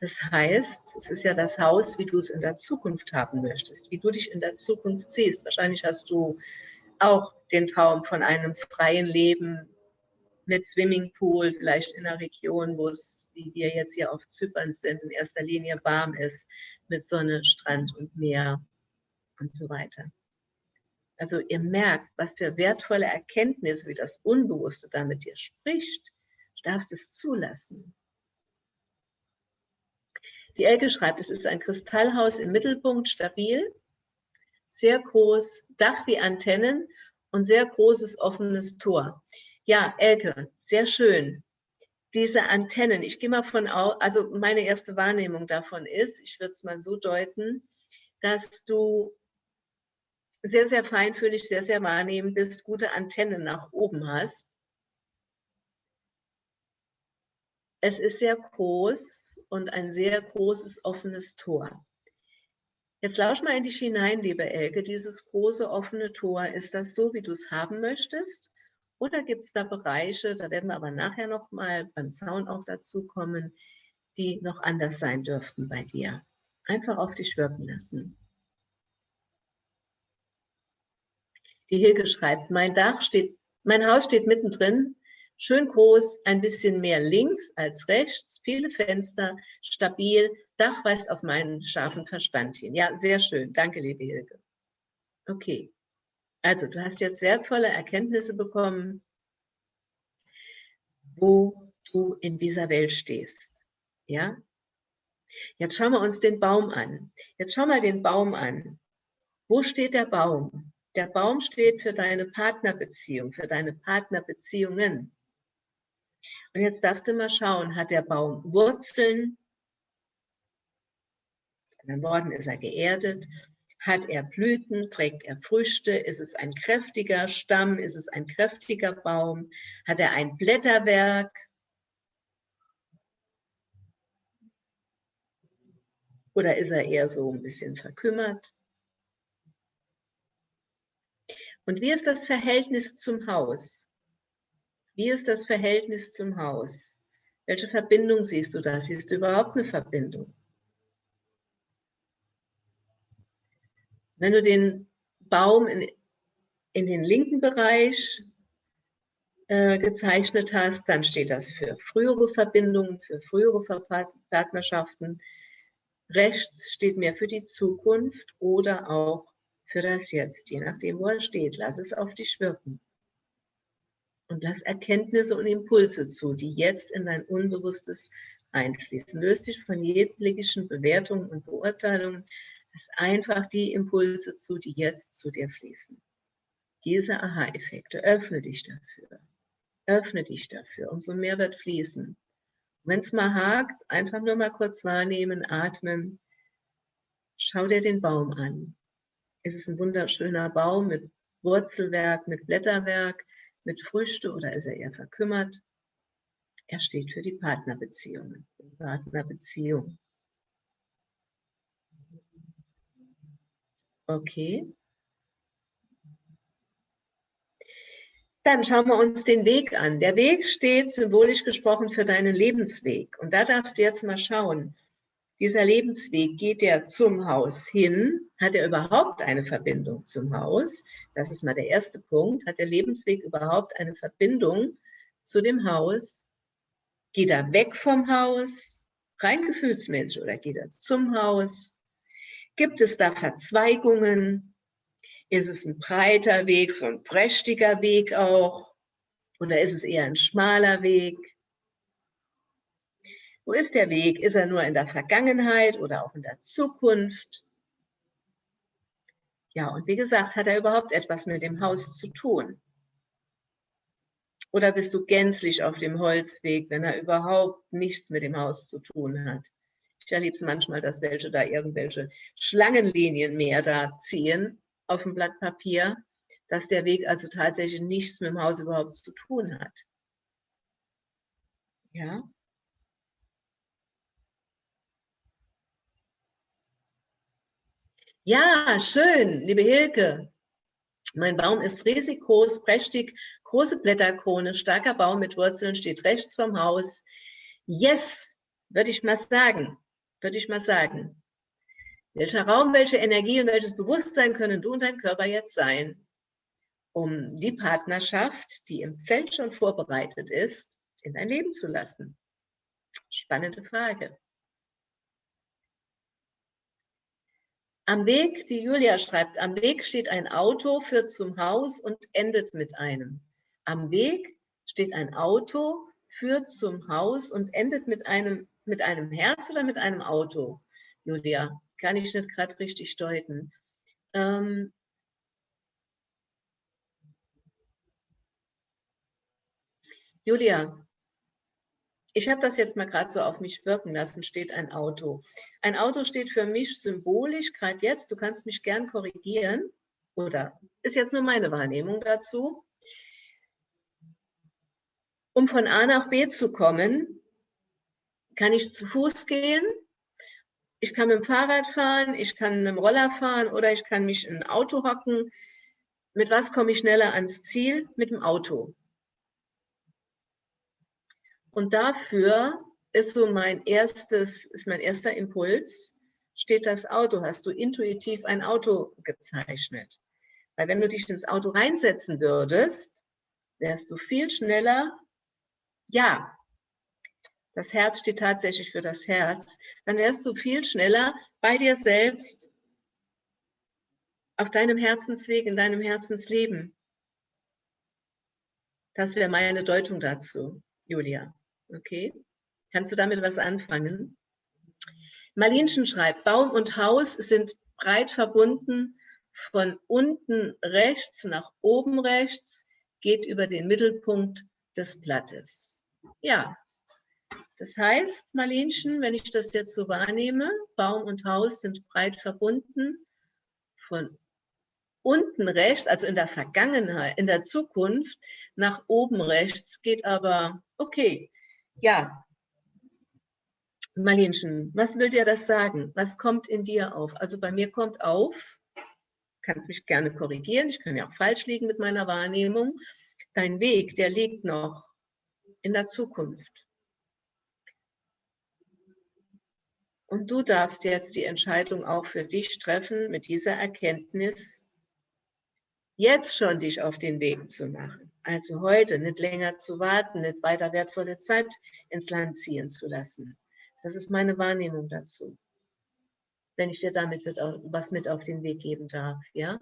Das heißt, es ist ja das Haus, wie du es in der Zukunft haben möchtest, wie du dich in der Zukunft siehst. Wahrscheinlich hast du auch den Traum von einem freien Leben mit Swimmingpool, vielleicht in einer Region, wo es, wie wir jetzt hier auf Zypern sind, in erster Linie warm ist, mit Sonne, Strand und Meer und so weiter. Also ihr merkt, was für wertvolle Erkenntnisse, wie das Unbewusste da mit dir spricht. Du darfst es zulassen. Die Elke schreibt, es ist ein Kristallhaus im Mittelpunkt, stabil, sehr groß, Dach wie Antennen und sehr großes offenes Tor. Ja, Elke, sehr schön. Diese Antennen, ich gehe mal von aus, also meine erste Wahrnehmung davon ist, ich würde es mal so deuten, dass du sehr, sehr feinfühlig, sehr, sehr wahrnehmend bist, gute Antennen nach oben hast. Es ist sehr groß und ein sehr großes offenes Tor. Jetzt lausch mal in dich hinein, liebe Elke, dieses große offene Tor, ist das so, wie du es haben möchtest? Oder gibt es da Bereiche, da werden wir aber nachher nochmal beim Zaun auch dazu kommen, die noch anders sein dürften bei dir? Einfach auf dich wirken lassen. Die Hilge schreibt, mein Dach steht, mein Haus steht mittendrin, schön groß, ein bisschen mehr links als rechts, viele Fenster, stabil, Dach weist auf meinen scharfen Verstand hin. Ja, sehr schön. Danke, liebe Hilge. Okay. Also, du hast jetzt wertvolle Erkenntnisse bekommen, wo du in dieser Welt stehst. Ja? Jetzt schauen wir uns den Baum an. Jetzt schau mal den Baum an. Wo steht der Baum? Der Baum steht für deine Partnerbeziehung, für deine Partnerbeziehungen. Und jetzt darfst du mal schauen, hat der Baum Wurzeln? In anderen Worten ist er geerdet. Hat er Blüten? Trägt er Früchte? Ist es ein kräftiger Stamm? Ist es ein kräftiger Baum? Hat er ein Blätterwerk? Oder ist er eher so ein bisschen verkümmert? Und wie ist das Verhältnis zum Haus? Wie ist das Verhältnis zum Haus? Welche Verbindung siehst du da? Siehst du überhaupt eine Verbindung? Wenn du den Baum in, in den linken Bereich äh, gezeichnet hast, dann steht das für frühere Verbindungen, für frühere Partnerschaften. Rechts steht mehr für die Zukunft oder auch für das Jetzt, je nachdem, wo er steht. Lass es auf dich wirken. Und lass Erkenntnisse und Impulse zu, die jetzt in dein Unbewusstes einfließen. Löst dich von jeglichen Bewertungen und Beurteilungen. Lass einfach die Impulse zu, die jetzt zu dir fließen. Diese Aha-Effekte, öffne dich dafür. Öffne dich dafür. Umso mehr wird fließen. Wenn es mal hakt, einfach nur mal kurz wahrnehmen, atmen. Schau dir den Baum an. Es ist ein wunderschöner Baum mit Wurzelwerk, mit Blätterwerk, mit Früchte oder ist er eher verkümmert? Er steht für die Partnerbeziehungen, Partnerbeziehung. Okay. Dann schauen wir uns den Weg an. Der Weg steht symbolisch gesprochen für deinen Lebensweg. Und da darfst du jetzt mal schauen, dieser Lebensweg, geht er zum Haus hin? Hat er überhaupt eine Verbindung zum Haus? Das ist mal der erste Punkt. Hat der Lebensweg überhaupt eine Verbindung zu dem Haus? Geht er weg vom Haus, rein gefühlsmäßig, oder geht er zum Haus? Gibt es da Verzweigungen? Ist es ein breiter Weg, so ein prächtiger Weg auch? Oder ist es eher ein schmaler Weg? Wo ist der Weg? Ist er nur in der Vergangenheit oder auch in der Zukunft? Ja, und wie gesagt, hat er überhaupt etwas mit dem Haus zu tun? Oder bist du gänzlich auf dem Holzweg, wenn er überhaupt nichts mit dem Haus zu tun hat? Ich erlebe es manchmal, dass welche da irgendwelche Schlangenlinien mehr da ziehen auf dem Blatt Papier, dass der Weg also tatsächlich nichts mit dem Haus überhaupt zu tun hat. Ja. Ja, schön, liebe Hilke. Mein Baum ist riesig groß, prächtig, große Blätterkrone, starker Baum mit Wurzeln, steht rechts vom Haus. Yes, würde ich mal sagen, würde ich mal sagen. Welcher Raum, welche Energie und welches Bewusstsein können du und dein Körper jetzt sein, um die Partnerschaft, die im Feld schon vorbereitet ist, in dein Leben zu lassen? Spannende Frage. Am Weg, die Julia schreibt, am Weg steht ein Auto, führt zum Haus und endet mit einem. Am Weg steht ein Auto, führt zum Haus und endet mit einem, mit einem Herz oder mit einem Auto, Julia? kann ich nicht gerade richtig deuten. Ähm, Julia, ich habe das jetzt mal gerade so auf mich wirken lassen, steht ein Auto. Ein Auto steht für mich symbolisch, gerade jetzt, du kannst mich gern korrigieren, oder ist jetzt nur meine Wahrnehmung dazu. Um von A nach B zu kommen, kann ich zu Fuß gehen, ich kann mit dem Fahrrad fahren, ich kann mit dem Roller fahren oder ich kann mich in ein Auto hocken. Mit was komme ich schneller ans Ziel? Mit dem Auto. Und dafür ist so mein erstes, ist mein erster Impuls, steht das Auto, hast du intuitiv ein Auto gezeichnet. Weil wenn du dich ins Auto reinsetzen würdest, wärst du viel schneller, ja, das Herz steht tatsächlich für das Herz, dann wärst du viel schneller bei dir selbst auf deinem Herzensweg, in deinem Herzensleben. Das wäre meine Deutung dazu, Julia. Okay? Kannst du damit was anfangen? Marlinchen schreibt, Baum und Haus sind breit verbunden von unten rechts nach oben rechts, geht über den Mittelpunkt des Blattes. Ja, das heißt, Marlenchen, wenn ich das jetzt so wahrnehme, Baum und Haus sind breit verbunden von unten rechts, also in der Vergangenheit, in der Zukunft, nach oben rechts geht aber, okay, ja. Marlenchen, was will dir das sagen? Was kommt in dir auf? Also bei mir kommt auf, kannst mich gerne korrigieren, ich kann ja auch falsch liegen mit meiner Wahrnehmung, dein Weg, der liegt noch in der Zukunft. Und du darfst jetzt die Entscheidung auch für dich treffen, mit dieser Erkenntnis jetzt schon dich auf den Weg zu machen. Also heute nicht länger zu warten, nicht weiter wertvolle Zeit ins Land ziehen zu lassen. Das ist meine Wahrnehmung dazu. Wenn ich dir damit was mit auf den Weg geben darf, ja?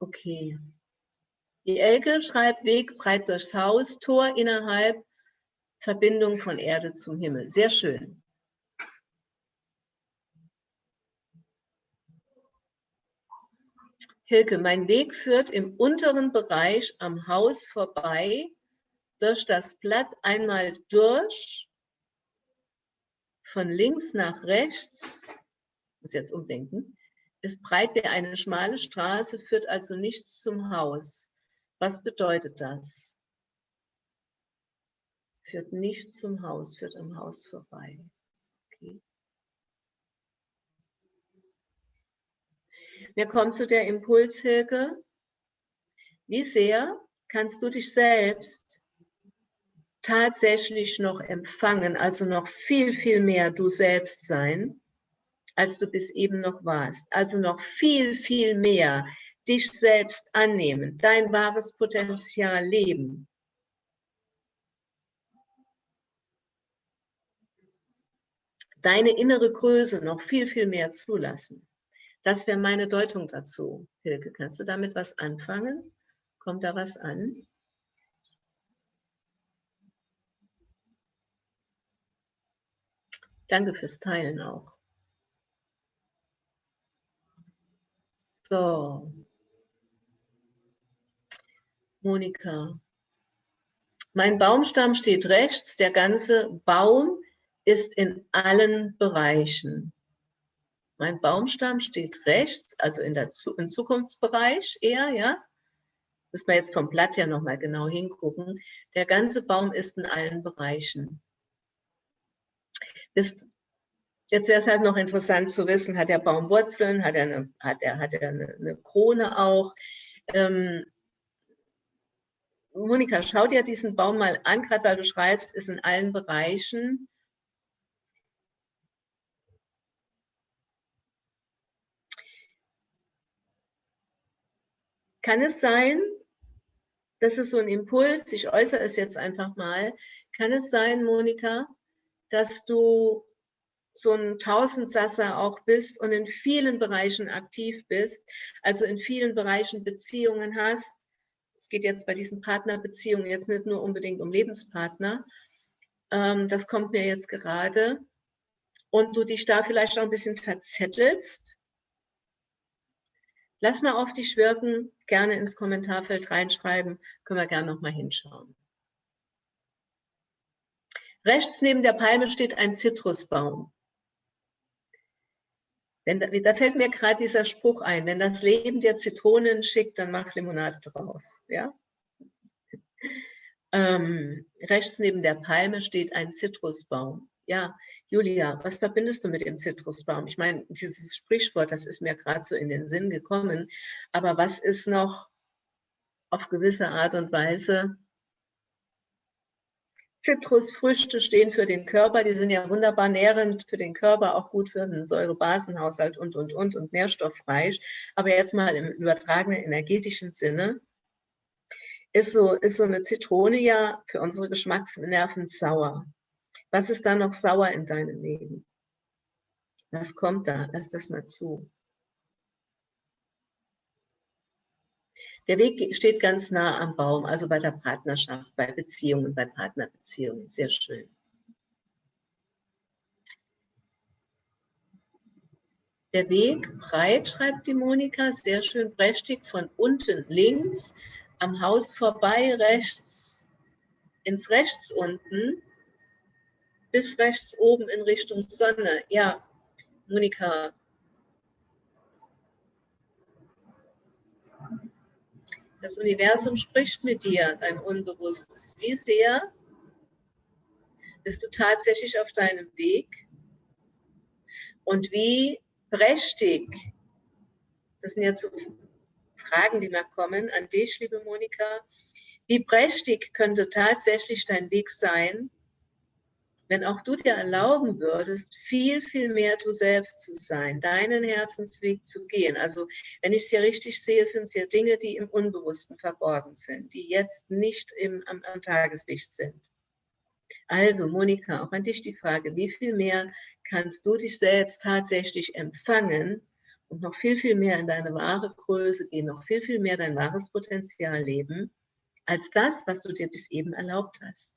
Okay. Die Elke schreibt Weg breit durchs Haus, Tor innerhalb Verbindung von Erde zum Himmel. Sehr schön. Hilke, mein Weg führt im unteren Bereich am Haus vorbei, durch das Blatt einmal durch, von links nach rechts, muss jetzt umdenken, ist breit wie eine schmale Straße, führt also nichts zum Haus. Was bedeutet das? Führt nicht zum Haus, führt am Haus vorbei. Okay. Wir kommen zu der Impulshilfe. Wie sehr kannst du dich selbst tatsächlich noch empfangen, also noch viel, viel mehr du selbst sein, als du bis eben noch warst. Also noch viel, viel mehr dich selbst annehmen, dein wahres Potenzial leben. Deine innere Größe noch viel, viel mehr zulassen. Das wäre meine Deutung dazu. Hilke, kannst du damit was anfangen? Kommt da was an? Danke fürs Teilen auch. So. Monika. Mein Baumstamm steht rechts. Der ganze Baum ist in allen Bereichen. Mein Baumstamm steht rechts, also in der, im Zukunftsbereich eher, ja. Müssen wir jetzt vom Blatt ja nochmal genau hingucken. Der ganze Baum ist in allen Bereichen. Ist, jetzt wäre es halt noch interessant zu wissen, hat der Baum Wurzeln, hat er eine, hat er, hat er eine, eine Krone auch? Ähm, Monika, schau dir diesen Baum mal an, gerade weil du schreibst, ist in allen Bereichen. Kann es sein, das ist so ein Impuls, ich äußere es jetzt einfach mal, kann es sein, Monika, dass du so ein Tausendsasser auch bist und in vielen Bereichen aktiv bist, also in vielen Bereichen Beziehungen hast. Es geht jetzt bei diesen Partnerbeziehungen jetzt nicht nur unbedingt um Lebenspartner. Ähm, das kommt mir jetzt gerade. Und du dich da vielleicht auch ein bisschen verzettelst Lass mal auf dich wirken, gerne ins Kommentarfeld reinschreiben, können wir gerne nochmal hinschauen. Rechts neben der Palme steht ein Zitrusbaum. Wenn, da fällt mir gerade dieser Spruch ein, wenn das Leben dir Zitronen schickt, dann mach Limonade draus. Ja? Ähm, rechts neben der Palme steht ein Zitrusbaum. Ja, Julia, was verbindest du mit dem Zitrusbaum? Ich meine, dieses Sprichwort, das ist mir gerade so in den Sinn gekommen. Aber was ist noch auf gewisse Art und Weise? Zitrusfrüchte stehen für den Körper, die sind ja wunderbar nährend für den Körper, auch gut für den Säurebasenhaushalt und, und, und und nährstoffreich. Aber jetzt mal im übertragenen energetischen Sinne ist so, ist so eine Zitrone ja für unsere Geschmacksnerven sauer. Was ist da noch sauer in deinem Leben? Was kommt da? Lass das mal zu. Der Weg steht ganz nah am Baum, also bei der Partnerschaft, bei Beziehungen, bei Partnerbeziehungen. Sehr schön. Der Weg breit, schreibt die Monika, sehr schön prächtig, von unten links, am Haus vorbei, rechts, ins Rechts unten, bis rechts oben in Richtung Sonne. Ja, Monika. Das Universum spricht mit dir, dein Unbewusstes. Wie sehr bist du tatsächlich auf deinem Weg? Und wie prächtig, das sind jetzt so Fragen, die mir kommen an dich, liebe Monika, wie prächtig könnte tatsächlich dein Weg sein, wenn auch du dir erlauben würdest, viel, viel mehr du selbst zu sein, deinen Herzensweg zu gehen. Also wenn ich es ja richtig sehe, sind es ja Dinge, die im Unbewussten verborgen sind, die jetzt nicht im, am, am Tageslicht sind. Also Monika, auch an dich die Frage, wie viel mehr kannst du dich selbst tatsächlich empfangen und noch viel, viel mehr in deine wahre Größe gehen, noch viel, viel mehr dein wahres Potenzial leben, als das, was du dir bis eben erlaubt hast.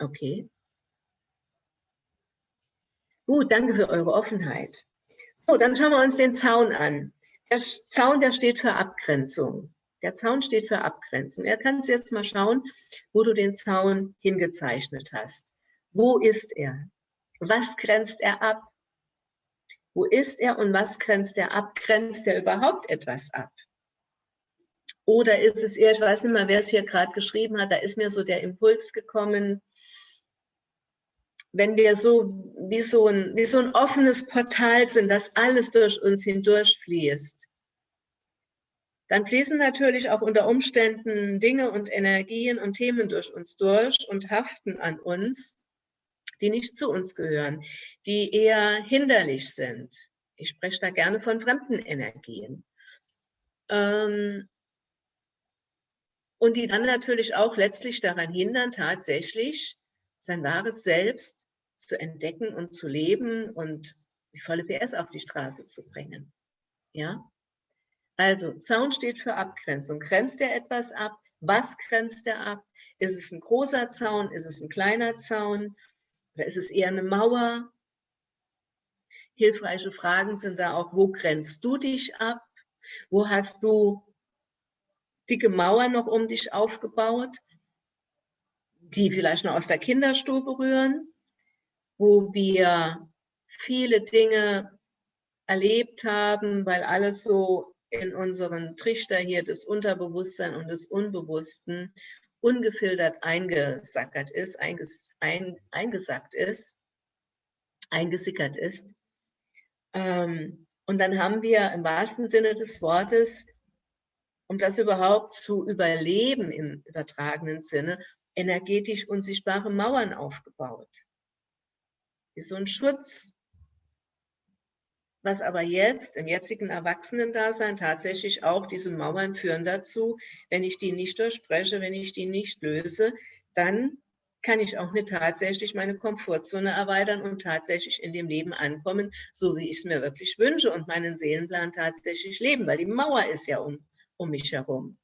Okay. Gut, danke für eure Offenheit. So, dann schauen wir uns den Zaun an. Der Zaun, der steht für Abgrenzung. Der Zaun steht für Abgrenzung. Er kannst jetzt mal schauen, wo du den Zaun hingezeichnet hast. Wo ist er? Was grenzt er ab? Wo ist er und was grenzt er ab? Grenzt er überhaupt etwas ab? Oder ist es eher, ich weiß nicht mal, wer es hier gerade geschrieben hat, da ist mir so der Impuls gekommen, wenn wir so wie so ein, wie so ein offenes Portal sind, das alles durch uns hindurch fließt, dann fließen natürlich auch unter Umständen Dinge und Energien und Themen durch uns durch und haften an uns, die nicht zu uns gehören, die eher hinderlich sind. Ich spreche da gerne von fremden Energien. Ähm, und die dann natürlich auch letztlich daran hindern, tatsächlich sein wahres Selbst zu entdecken und zu leben und die volle PS auf die Straße zu bringen. Ja? Also Zaun steht für Abgrenzung. Grenzt er etwas ab? Was grenzt er ab? Ist es ein großer Zaun? Ist es ein kleiner Zaun? Oder ist es eher eine Mauer? Hilfreiche Fragen sind da auch, wo grenzt du dich ab? Wo hast du dicke Mauer noch um dich aufgebaut, die vielleicht noch aus der Kinderstube rühren, wo wir viele Dinge erlebt haben, weil alles so in unseren Trichter hier des Unterbewusstseins und des Unbewussten ungefiltert eingesackert ist, einges, ein, eingesackt ist, eingesickert ist. Ähm, und dann haben wir im wahrsten Sinne des Wortes um das überhaupt zu überleben im übertragenen Sinne, energetisch unsichtbare Mauern aufgebaut. Ist so ein Schutz, was aber jetzt im jetzigen Erwachsenendasein tatsächlich auch diese Mauern führen dazu, wenn ich die nicht durchspreche, wenn ich die nicht löse, dann kann ich auch nicht tatsächlich meine Komfortzone erweitern und tatsächlich in dem Leben ankommen, so wie ich es mir wirklich wünsche und meinen Seelenplan tatsächlich leben, weil die Mauer ist ja um um mich herum.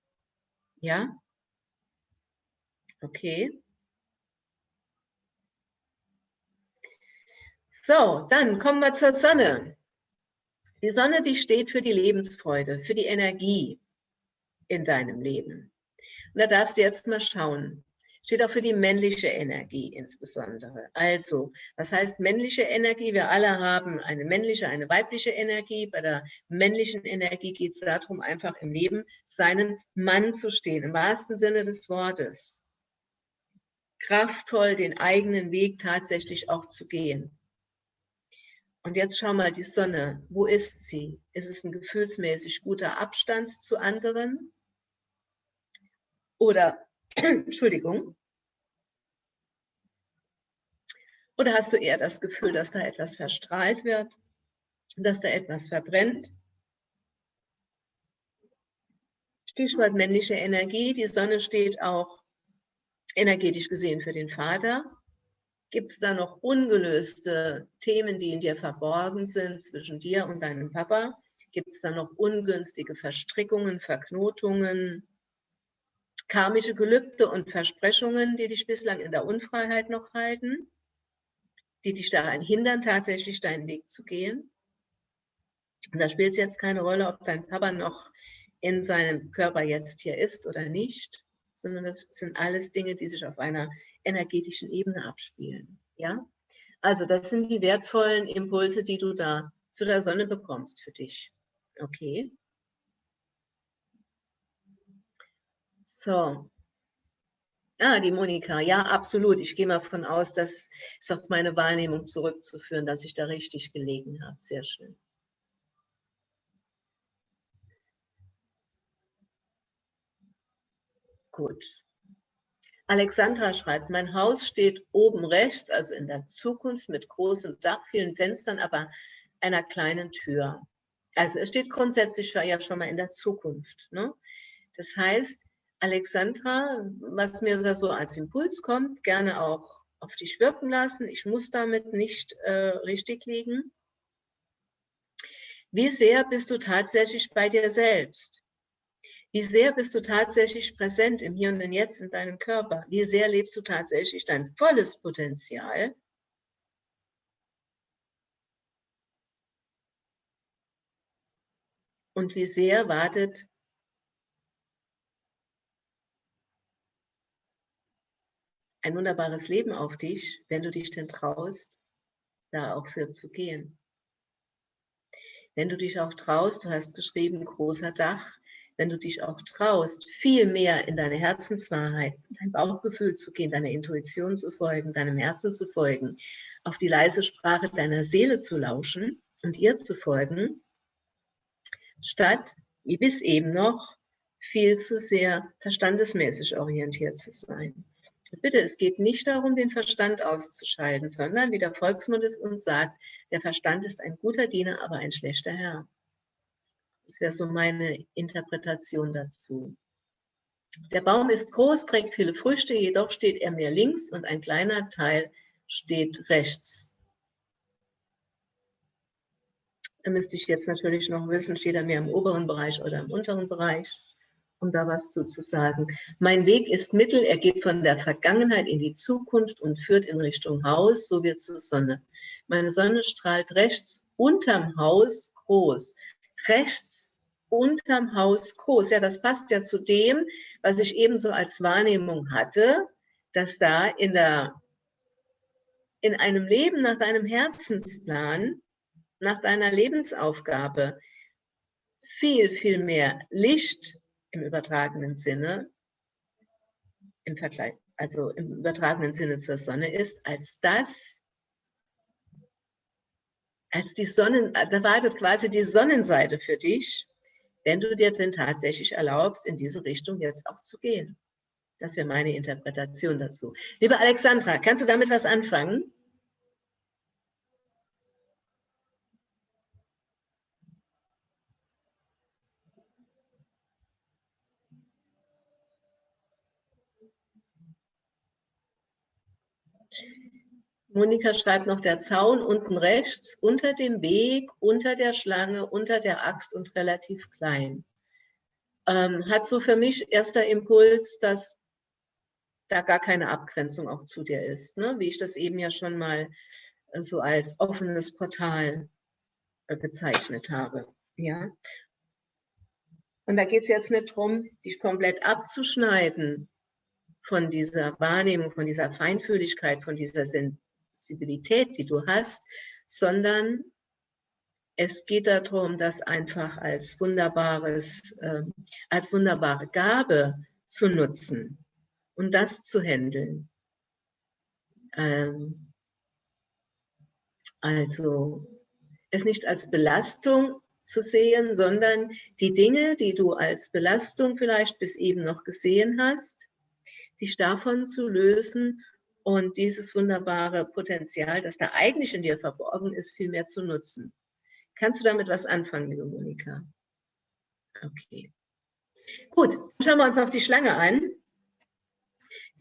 Ja? Okay. So, dann kommen wir zur Sonne. Die Sonne, die steht für die Lebensfreude, für die Energie in deinem Leben. Und da darfst du jetzt mal schauen, steht auch für die männliche Energie insbesondere. Also, was heißt männliche Energie? Wir alle haben eine männliche, eine weibliche Energie. Bei der männlichen Energie geht es darum, einfach im Leben seinen Mann zu stehen, im wahrsten Sinne des Wortes. Kraftvoll den eigenen Weg tatsächlich auch zu gehen. Und jetzt schau mal die Sonne. Wo ist sie? Ist es ein gefühlsmäßig guter Abstand zu anderen? Oder Entschuldigung. Oder hast du eher das Gefühl, dass da etwas verstrahlt wird, dass da etwas verbrennt? Stichwort männliche Energie. Die Sonne steht auch energetisch gesehen für den Vater. Gibt es da noch ungelöste Themen, die in dir verborgen sind zwischen dir und deinem Papa? Gibt es da noch ungünstige Verstrickungen, Verknotungen, karmische Gelübde und Versprechungen, die dich bislang in der Unfreiheit noch halten, die dich daran hindern, tatsächlich deinen Weg zu gehen. Und da spielt es jetzt keine Rolle, ob dein Papa noch in seinem Körper jetzt hier ist oder nicht, sondern das sind alles Dinge, die sich auf einer energetischen Ebene abspielen. Ja? Also das sind die wertvollen Impulse, die du da zu der Sonne bekommst für dich. Okay. So. Ah, die Monika. Ja, absolut. Ich gehe mal davon aus, dass es auf meine Wahrnehmung zurückzuführen, dass ich da richtig gelegen habe. Sehr schön. Gut. Alexandra schreibt, mein Haus steht oben rechts, also in der Zukunft mit großem Dach, vielen Fenstern, aber einer kleinen Tür. Also es steht grundsätzlich ja schon mal in der Zukunft. Ne? Das heißt, Alexandra, was mir da so als Impuls kommt, gerne auch auf dich wirken lassen. Ich muss damit nicht äh, richtig liegen. Wie sehr bist du tatsächlich bei dir selbst? Wie sehr bist du tatsächlich präsent im Hier und im Jetzt in deinem Körper? Wie sehr lebst du tatsächlich dein volles Potenzial? Und wie sehr wartet ein wunderbares Leben auf dich, wenn du dich denn traust, da auch für zu gehen. Wenn du dich auch traust, du hast geschrieben, großer Dach, wenn du dich auch traust, viel mehr in deine Herzenswahrheit, dein Bauchgefühl zu gehen, deiner Intuition zu folgen, deinem Herzen zu folgen, auf die leise Sprache deiner Seele zu lauschen und ihr zu folgen, statt, wie bis eben noch, viel zu sehr verstandesmäßig orientiert zu sein. Bitte, es geht nicht darum, den Verstand auszuschalten, sondern, wie der Volksmund es uns sagt, der Verstand ist ein guter Diener, aber ein schlechter Herr. Das wäre so meine Interpretation dazu. Der Baum ist groß, trägt viele Früchte, jedoch steht er mehr links und ein kleiner Teil steht rechts. Da müsste ich jetzt natürlich noch wissen, steht er mehr im oberen Bereich oder im unteren Bereich um da was zu, zu sagen. Mein Weg ist mittel, er geht von der Vergangenheit in die Zukunft und führt in Richtung Haus, so wie zur Sonne. Meine Sonne strahlt rechts unterm Haus groß. Rechts unterm Haus groß. Ja, das passt ja zu dem, was ich eben so als Wahrnehmung hatte, dass da in der in einem Leben nach deinem Herzensplan, nach deiner Lebensaufgabe viel, viel mehr Licht im übertragenen Sinne, im Vergleich, also im übertragenen Sinne zur Sonne ist, als das, als die Sonnen, da wartet quasi die Sonnenseite für dich, wenn du dir denn tatsächlich erlaubst, in diese Richtung jetzt auch zu gehen. Das wäre meine Interpretation dazu. Liebe Alexandra, kannst du damit was anfangen? Monika schreibt noch, der Zaun unten rechts, unter dem Weg, unter der Schlange, unter der Axt und relativ klein. Ähm, hat so für mich erster Impuls, dass da gar keine Abgrenzung auch zu dir ist, ne? wie ich das eben ja schon mal äh, so als offenes Portal äh, bezeichnet habe. Ja? Und da geht es jetzt nicht darum, dich komplett abzuschneiden von dieser Wahrnehmung, von dieser Feinfühligkeit, von dieser Sensibilität, die du hast, sondern es geht darum, das einfach als wunderbares, äh, als wunderbare Gabe zu nutzen und das zu handeln. Ähm, also es nicht als Belastung zu sehen, sondern die Dinge, die du als Belastung vielleicht bis eben noch gesehen hast, dich davon zu lösen und dieses wunderbare Potenzial, das da eigentlich in dir verborgen ist, viel mehr zu nutzen. Kannst du damit was anfangen, liebe Monika? Okay. Gut, schauen wir uns auf die Schlange an.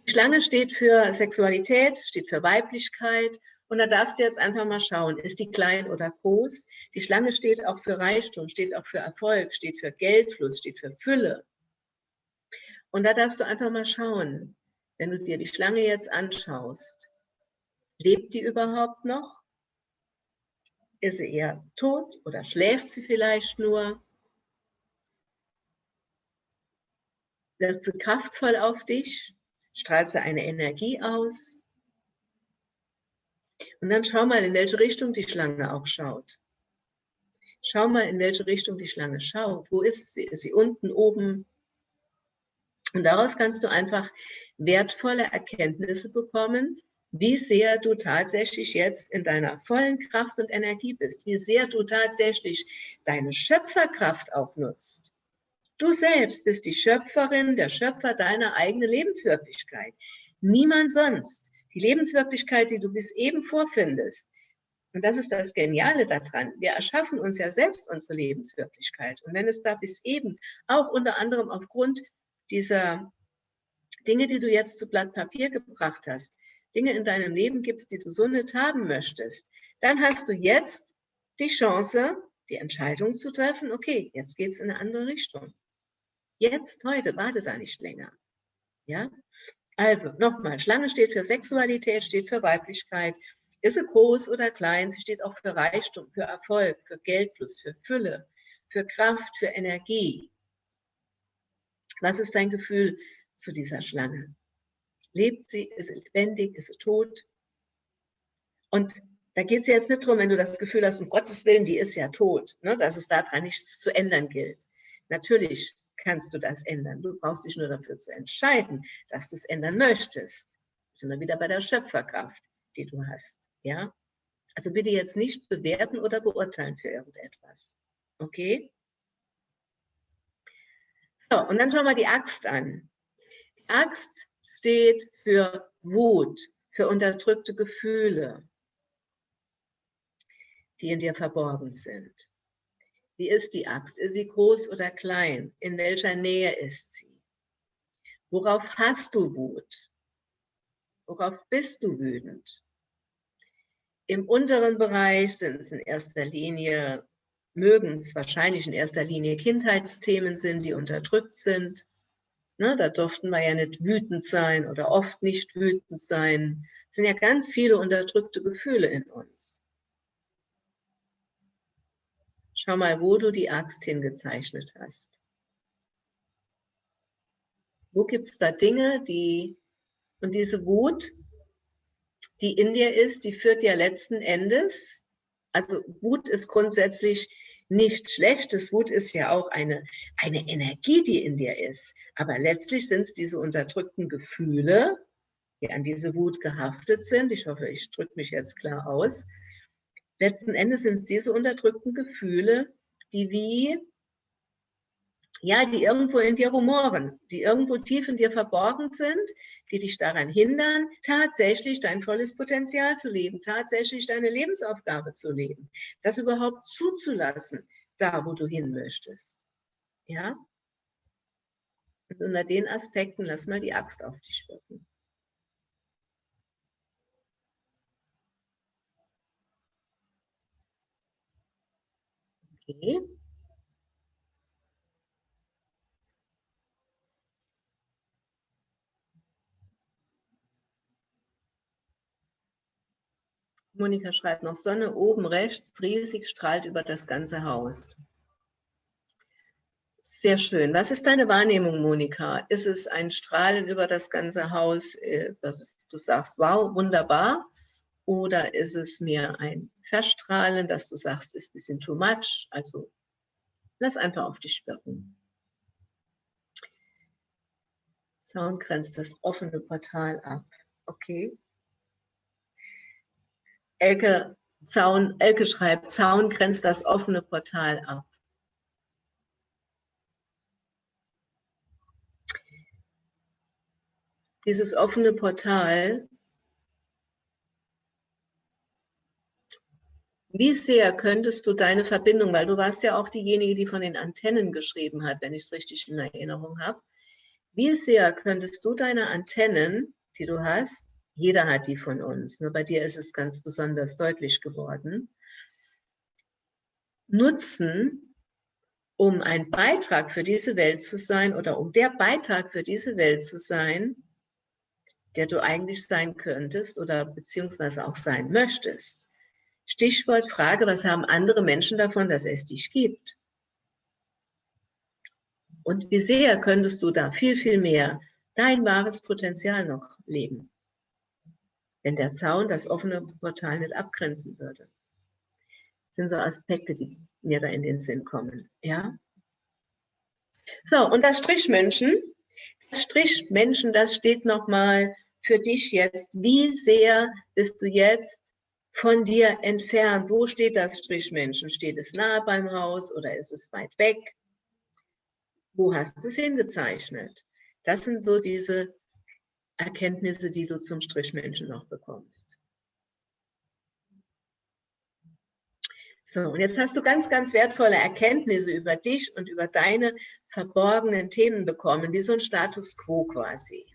Die Schlange steht für Sexualität, steht für Weiblichkeit. Und da darfst du jetzt einfach mal schauen, ist die klein oder groß? Die Schlange steht auch für Reichtum, steht auch für Erfolg, steht für Geldfluss, steht für Fülle. Und da darfst du einfach mal schauen, wenn du dir die Schlange jetzt anschaust, lebt die überhaupt noch? Ist sie eher tot oder schläft sie vielleicht nur? Wird sie kraftvoll auf dich? Strahlt sie eine Energie aus? Und dann schau mal, in welche Richtung die Schlange auch schaut. Schau mal, in welche Richtung die Schlange schaut. Wo ist sie? Ist sie unten, oben, und daraus kannst du einfach wertvolle Erkenntnisse bekommen, wie sehr du tatsächlich jetzt in deiner vollen Kraft und Energie bist, wie sehr du tatsächlich deine Schöpferkraft auch nutzt. Du selbst bist die Schöpferin, der Schöpfer deiner eigenen Lebenswirklichkeit. Niemand sonst. Die Lebenswirklichkeit, die du bis eben vorfindest. Und das ist das Geniale daran. Wir erschaffen uns ja selbst unsere Lebenswirklichkeit. Und wenn es da bis eben auch unter anderem aufgrund dieser Dinge, die du jetzt zu Blatt Papier gebracht hast, Dinge in deinem Leben gibst, die du so nicht haben möchtest, dann hast du jetzt die Chance, die Entscheidung zu treffen, okay, jetzt geht es in eine andere Richtung. Jetzt, heute, warte da nicht länger. Ja? Also, nochmal, Schlange steht für Sexualität, steht für Weiblichkeit. Ist sie groß oder klein, sie steht auch für Reichtum, für Erfolg, für Geldfluss, für Fülle, für Kraft, für Energie. Was ist dein Gefühl zu dieser Schlange? Lebt sie? Ist sie lebendig? Ist sie tot? Und da geht es jetzt nicht darum, wenn du das Gefühl hast, um Gottes Willen, die ist ja tot, ne, dass es daran nichts zu ändern gilt. Natürlich kannst du das ändern. Du brauchst dich nur dafür zu entscheiden, dass du es ändern möchtest. Sind wir wieder bei der Schöpferkraft, die du hast. Ja? Also bitte jetzt nicht bewerten oder beurteilen für irgendetwas. Okay? So, und dann schauen wir die Axt an. Die Axt steht für Wut, für unterdrückte Gefühle, die in dir verborgen sind. Wie ist die Axt? Ist sie groß oder klein? In welcher Nähe ist sie? Worauf hast du Wut? Worauf bist du wütend? Im unteren Bereich sind es in erster Linie, mögen es wahrscheinlich in erster Linie Kindheitsthemen sind, die unterdrückt sind. Ne, da durften wir ja nicht wütend sein oder oft nicht wütend sein. Es sind ja ganz viele unterdrückte Gefühle in uns. Schau mal, wo du die Axt hingezeichnet hast. Wo gibt es da Dinge, die, und diese Wut, die in dir ist, die führt ja letzten Endes, also Wut ist grundsätzlich nichts Schlechtes. Wut ist ja auch eine, eine Energie, die in dir ist. Aber letztlich sind es diese unterdrückten Gefühle, die an diese Wut gehaftet sind. Ich hoffe, ich drücke mich jetzt klar aus letzten Endes sind es diese unterdrückten Gefühle, die wie, ja, die irgendwo in dir rumoren, die irgendwo tief in dir verborgen sind, die dich daran hindern, tatsächlich dein volles Potenzial zu leben, tatsächlich deine Lebensaufgabe zu leben, das überhaupt zuzulassen, da wo du hin möchtest. Ja? Und unter den Aspekten lass mal die Axt auf dich wirken. Okay. Monika schreibt noch, Sonne oben rechts, riesig strahlt über das ganze Haus. Sehr schön. Was ist deine Wahrnehmung, Monika? Ist es ein Strahlen über das ganze Haus, äh, dass du sagst, wow, wunderbar? Oder ist es mehr ein Verstrahlen, dass du sagst, ist ein bisschen too much? Also lass einfach auf dich wirken. Zaun grenzt das offene Portal ab. Okay. Elke, Zaun, Elke schreibt, Zaun grenzt das offene Portal ab. Dieses offene Portal Wie sehr könntest du deine Verbindung, weil du warst ja auch diejenige, die von den Antennen geschrieben hat, wenn ich es richtig in Erinnerung habe. Wie sehr könntest du deine Antennen, die du hast, jeder hat die von uns, nur bei dir ist es ganz besonders deutlich geworden, nutzen, um ein Beitrag für diese Welt zu sein oder um der Beitrag für diese Welt zu sein, der du eigentlich sein könntest oder beziehungsweise auch sein möchtest. Stichwort Frage, was haben andere Menschen davon, dass es dich gibt? Und wie sehr könntest du da viel, viel mehr dein wahres Potenzial noch leben, wenn der Zaun das offene Portal nicht abgrenzen würde? Das sind so Aspekte, die mir da in den Sinn kommen. Ja? So, und das Strichmenschen, das Strichmenschen, das steht nochmal für dich jetzt. Wie sehr bist du jetzt von dir entfernt? Wo steht das Strichmenschen? Steht es nahe beim Haus oder ist es weit weg? Wo hast du es hingezeichnet? Das sind so diese Erkenntnisse, die du zum Strichmenschen noch bekommst. So, und jetzt hast du ganz, ganz wertvolle Erkenntnisse über dich und über deine verborgenen Themen bekommen, wie so ein Status quo quasi.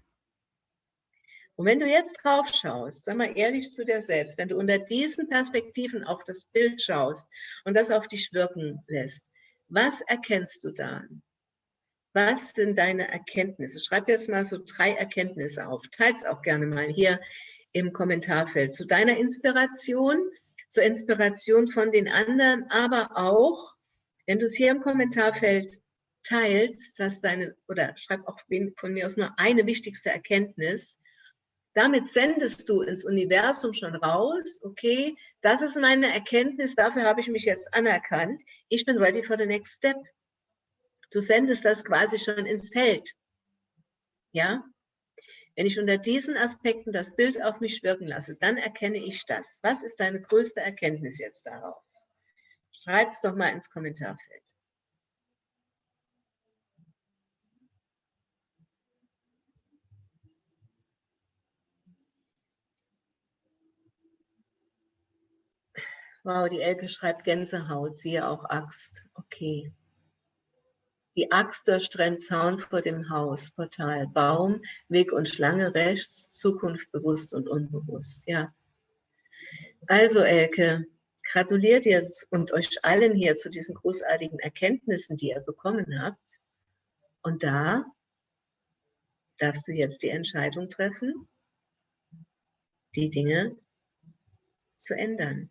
Und wenn du jetzt drauf schaust, sag mal ehrlich zu dir selbst, wenn du unter diesen Perspektiven auf das Bild schaust und das auf dich wirken lässt, was erkennst du dann? Was sind deine Erkenntnisse? Schreib jetzt mal so drei Erkenntnisse auf. Teils auch gerne mal hier im Kommentarfeld zu deiner Inspiration, zur Inspiration von den anderen, aber auch, wenn du es hier im Kommentarfeld teilst, dass deine, oder schreib auch von mir aus nur eine wichtigste Erkenntnis, damit sendest du ins Universum schon raus, okay, das ist meine Erkenntnis, dafür habe ich mich jetzt anerkannt, ich bin ready for the next step. Du sendest das quasi schon ins Feld. Ja? Wenn ich unter diesen Aspekten das Bild auf mich wirken lasse, dann erkenne ich das. Was ist deine größte Erkenntnis jetzt daraus? Schreib es doch mal ins Kommentarfeld. Wow, die Elke schreibt Gänsehaut, siehe auch Axt. Okay. Die Axt durchtrennt Zaun vor dem Haus, Portal, Baum, Weg und Schlange rechts, Zukunft bewusst und unbewusst. Ja. Also Elke, gratuliert jetzt und euch allen hier zu diesen großartigen Erkenntnissen, die ihr bekommen habt. Und da darfst du jetzt die Entscheidung treffen, die Dinge zu ändern.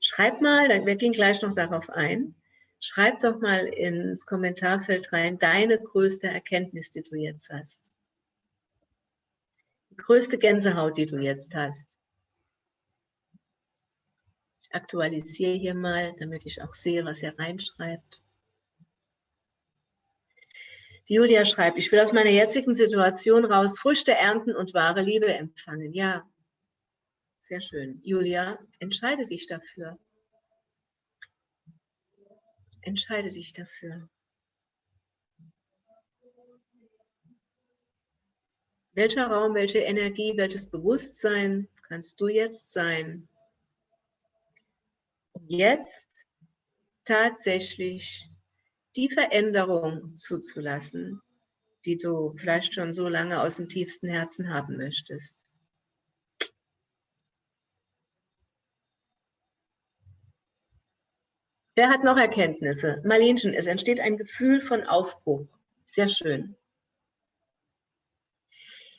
Schreib mal, wir gehen gleich noch darauf ein, schreib doch mal ins Kommentarfeld rein, deine größte Erkenntnis, die du jetzt hast. Die größte Gänsehaut, die du jetzt hast. Ich aktualisiere hier mal, damit ich auch sehe, was ihr reinschreibt. Julia schreibt, ich will aus meiner jetzigen Situation raus Früchte ernten und wahre Liebe empfangen. Ja, sehr schön. Julia, entscheide dich dafür. Entscheide dich dafür. Welcher Raum, welche Energie, welches Bewusstsein kannst du jetzt sein, um jetzt tatsächlich die Veränderung zuzulassen, die du vielleicht schon so lange aus dem tiefsten Herzen haben möchtest. Wer hat noch Erkenntnisse? Marlenchen, es entsteht ein Gefühl von Aufbruch. Sehr schön.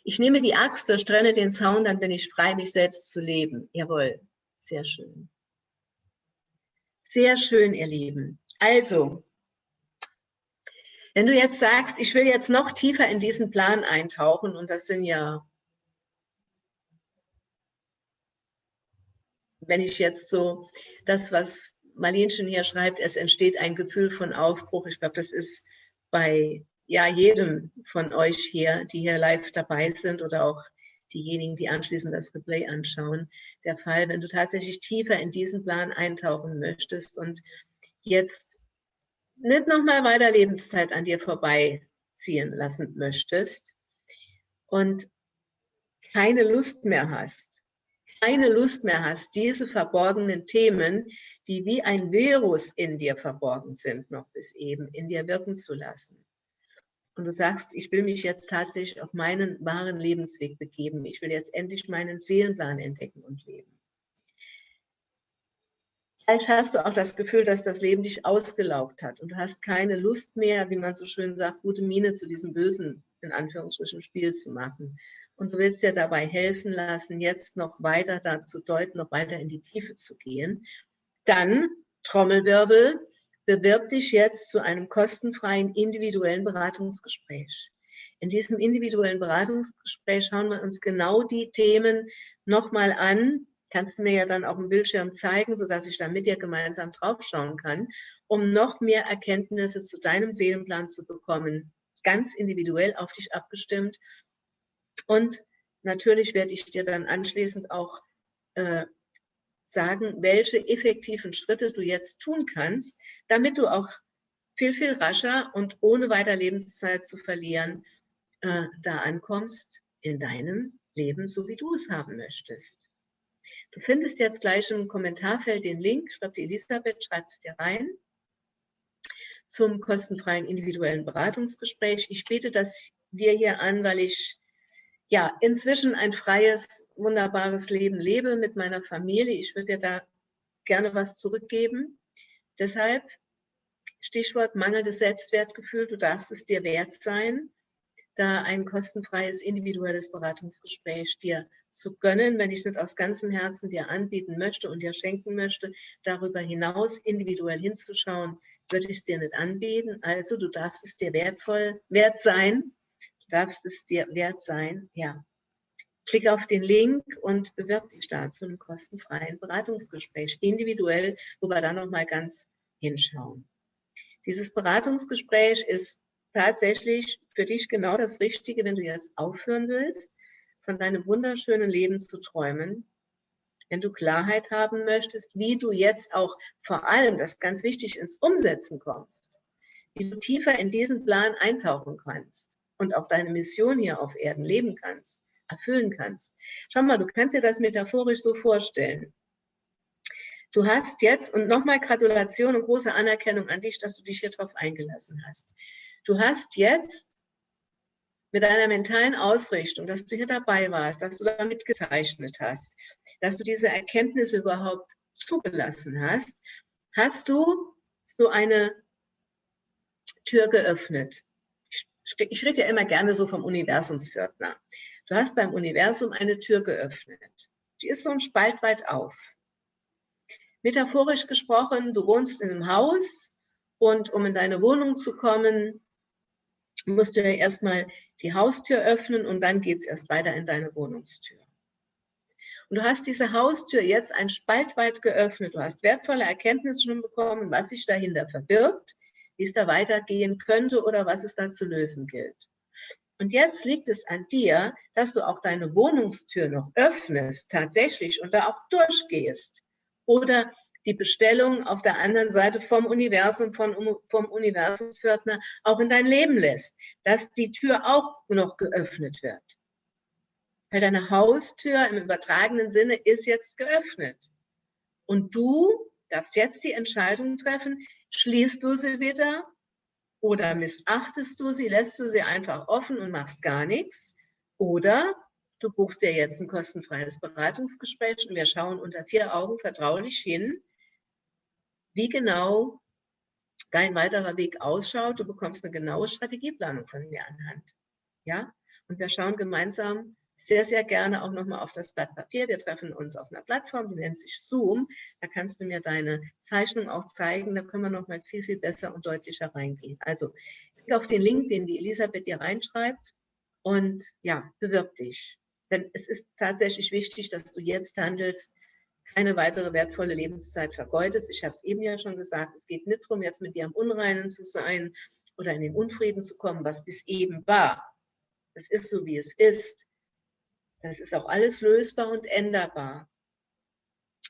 Ich nehme die Axt, durchtrenne den Zaun, dann bin ich frei, mich selbst zu leben. Jawohl, sehr schön. Sehr schön, ihr Lieben. Also, wenn du jetzt sagst, ich will jetzt noch tiefer in diesen Plan eintauchen, und das sind ja, wenn ich jetzt so das, was Marlenchen hier schreibt, es entsteht ein Gefühl von Aufbruch. Ich glaube, das ist bei ja, jedem von euch hier, die hier live dabei sind oder auch diejenigen, die anschließend das Replay anschauen, der Fall, wenn du tatsächlich tiefer in diesen Plan eintauchen möchtest und jetzt nicht nochmal weiter Lebenszeit an dir vorbeiziehen lassen möchtest und keine Lust mehr hast, keine Lust mehr hast, diese verborgenen Themen, die wie ein Virus in dir verborgen sind, noch bis eben, in dir wirken zu lassen. Und du sagst, ich will mich jetzt tatsächlich auf meinen wahren Lebensweg begeben. Ich will jetzt endlich meinen Seelenplan entdecken und leben. Vielleicht hast du auch das Gefühl, dass das Leben dich ausgelaugt hat und du hast keine Lust mehr, wie man so schön sagt, gute Miene zu diesem bösen, in Anführungsstrichen, Spiel zu machen. Und du willst dir dabei helfen lassen, jetzt noch weiter dazu deuten, noch weiter in die Tiefe zu gehen dann, Trommelwirbel, bewirb dich jetzt zu einem kostenfreien individuellen Beratungsgespräch. In diesem individuellen Beratungsgespräch schauen wir uns genau die Themen nochmal an. Kannst du mir ja dann auf dem Bildschirm zeigen, sodass ich dann mit dir gemeinsam draufschauen kann, um noch mehr Erkenntnisse zu deinem Seelenplan zu bekommen. Ganz individuell auf dich abgestimmt. Und natürlich werde ich dir dann anschließend auch äh, sagen, welche effektiven Schritte du jetzt tun kannst, damit du auch viel, viel rascher und ohne weiter Lebenszeit zu verlieren, äh, da ankommst in deinem Leben, so wie du es haben möchtest. Du findest jetzt gleich im Kommentarfeld den Link, schreibt die Elisabeth, schreibt es dir rein, zum kostenfreien individuellen Beratungsgespräch. Ich biete das dir hier an, weil ich ja, inzwischen ein freies, wunderbares Leben lebe mit meiner Familie. Ich würde dir da gerne was zurückgeben. Deshalb Stichwort mangelndes Selbstwertgefühl, du darfst es dir wert sein, da ein kostenfreies individuelles Beratungsgespräch dir zu gönnen, wenn ich es aus ganzem Herzen dir anbieten möchte und dir schenken möchte, darüber hinaus individuell hinzuschauen, würde ich es dir nicht anbieten. Also du darfst es dir wertvoll, wert sein, darfst es dir wert sein, ja. Klick auf den Link und bewirb dich da zu einem kostenfreien Beratungsgespräch, individuell, wo wir dann nochmal ganz hinschauen. Dieses Beratungsgespräch ist tatsächlich für dich genau das Richtige, wenn du jetzt aufhören willst, von deinem wunderschönen Leben zu träumen, wenn du Klarheit haben möchtest, wie du jetzt auch vor allem, das ist ganz wichtig, ins Umsetzen kommst, wie du tiefer in diesen Plan eintauchen kannst und auch deine Mission hier auf Erden leben kannst, erfüllen kannst. Schau mal, du kannst dir das metaphorisch so vorstellen. Du hast jetzt, und nochmal Gratulation und große Anerkennung an dich, dass du dich hier drauf eingelassen hast. Du hast jetzt mit deiner mentalen Ausrichtung, dass du hier dabei warst, dass du damit gezeichnet hast, dass du diese Erkenntnisse überhaupt zugelassen hast, hast du so eine Tür geöffnet. Ich rede ja immer gerne so vom Universumspförtner. Du hast beim Universum eine Tür geöffnet. Die ist so ein Spalt weit auf. Metaphorisch gesprochen, du wohnst in einem Haus und um in deine Wohnung zu kommen, musst du ja erstmal die Haustür öffnen und dann geht es erst weiter in deine Wohnungstür. Und du hast diese Haustür jetzt ein Spalt weit geöffnet. Du hast wertvolle Erkenntnisse schon bekommen, was sich dahinter verbirgt, wie es da weitergehen könnte oder was es da zu lösen gilt. Und jetzt liegt es an dir, dass du auch deine Wohnungstür noch öffnest, tatsächlich, und da auch durchgehst. Oder die Bestellung auf der anderen Seite vom Universum, von, vom Universumspförtner auch in dein Leben lässt, dass die Tür auch noch geöffnet wird. Weil deine Haustür im übertragenen Sinne ist jetzt geöffnet. Und du darfst jetzt die Entscheidung treffen, schließt du sie wieder oder missachtest du sie, lässt du sie einfach offen und machst gar nichts oder du buchst dir jetzt ein kostenfreies Beratungsgespräch und wir schauen unter vier Augen vertraulich hin, wie genau dein weiterer Weg ausschaut. Du bekommst eine genaue Strategieplanung von mir anhand. Ja? Und wir schauen gemeinsam sehr, sehr gerne auch nochmal auf das Blatt Papier. Wir treffen uns auf einer Plattform, die nennt sich Zoom. Da kannst du mir deine Zeichnung auch zeigen. Da können wir nochmal viel, viel besser und deutlicher reingehen. Also klick auf den Link, den die Elisabeth dir reinschreibt und ja, bewirb dich. Denn es ist tatsächlich wichtig, dass du jetzt handelst, keine weitere wertvolle Lebenszeit vergeudest. Ich habe es eben ja schon gesagt, es geht nicht darum, jetzt mit dir am Unreinen zu sein oder in den Unfrieden zu kommen, was bis eben war. Es ist so, wie es ist. Das ist auch alles lösbar und änderbar.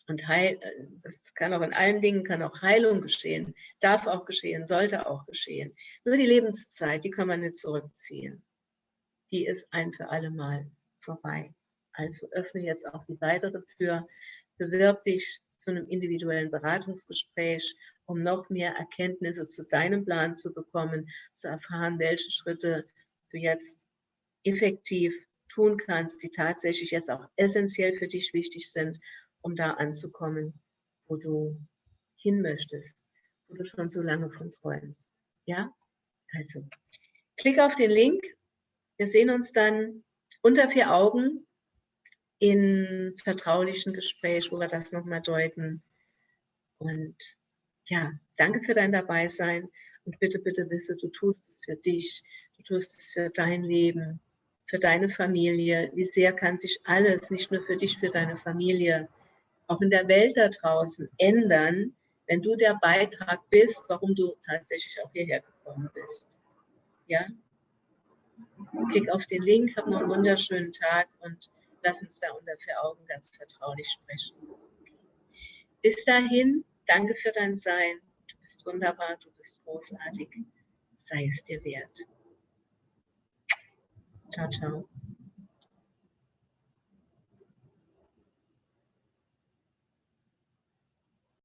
Und heil, das kann auch in allen Dingen, kann auch Heilung geschehen, darf auch geschehen, sollte auch geschehen. Nur die Lebenszeit, die kann man nicht zurückziehen. Die ist ein für alle Mal vorbei. Also öffne jetzt auch die weitere Tür, bewirb dich zu einem individuellen Beratungsgespräch, um noch mehr Erkenntnisse zu deinem Plan zu bekommen, zu erfahren, welche Schritte du jetzt effektiv tun kannst, die tatsächlich jetzt auch essentiell für dich wichtig sind, um da anzukommen, wo du hin möchtest, wo du schon so lange von träumst. Ja, also klick auf den Link. Wir sehen uns dann unter vier Augen in vertraulichen Gespräch, wo wir das nochmal deuten. Und ja, danke für dein Dabeisein und bitte, bitte wisse, du tust es für dich, du tust es für dein Leben, für deine Familie, wie sehr kann sich alles, nicht nur für dich, für deine Familie, auch in der Welt da draußen ändern, wenn du der Beitrag bist, warum du tatsächlich auch hierher gekommen bist. Ja? Klick auf den Link, hab noch einen wunderschönen Tag und lass uns da unter vier Augen ganz vertraulich sprechen. Bis dahin, danke für dein Sein. Du bist wunderbar, du bist großartig. Sei es dir wert. 长城。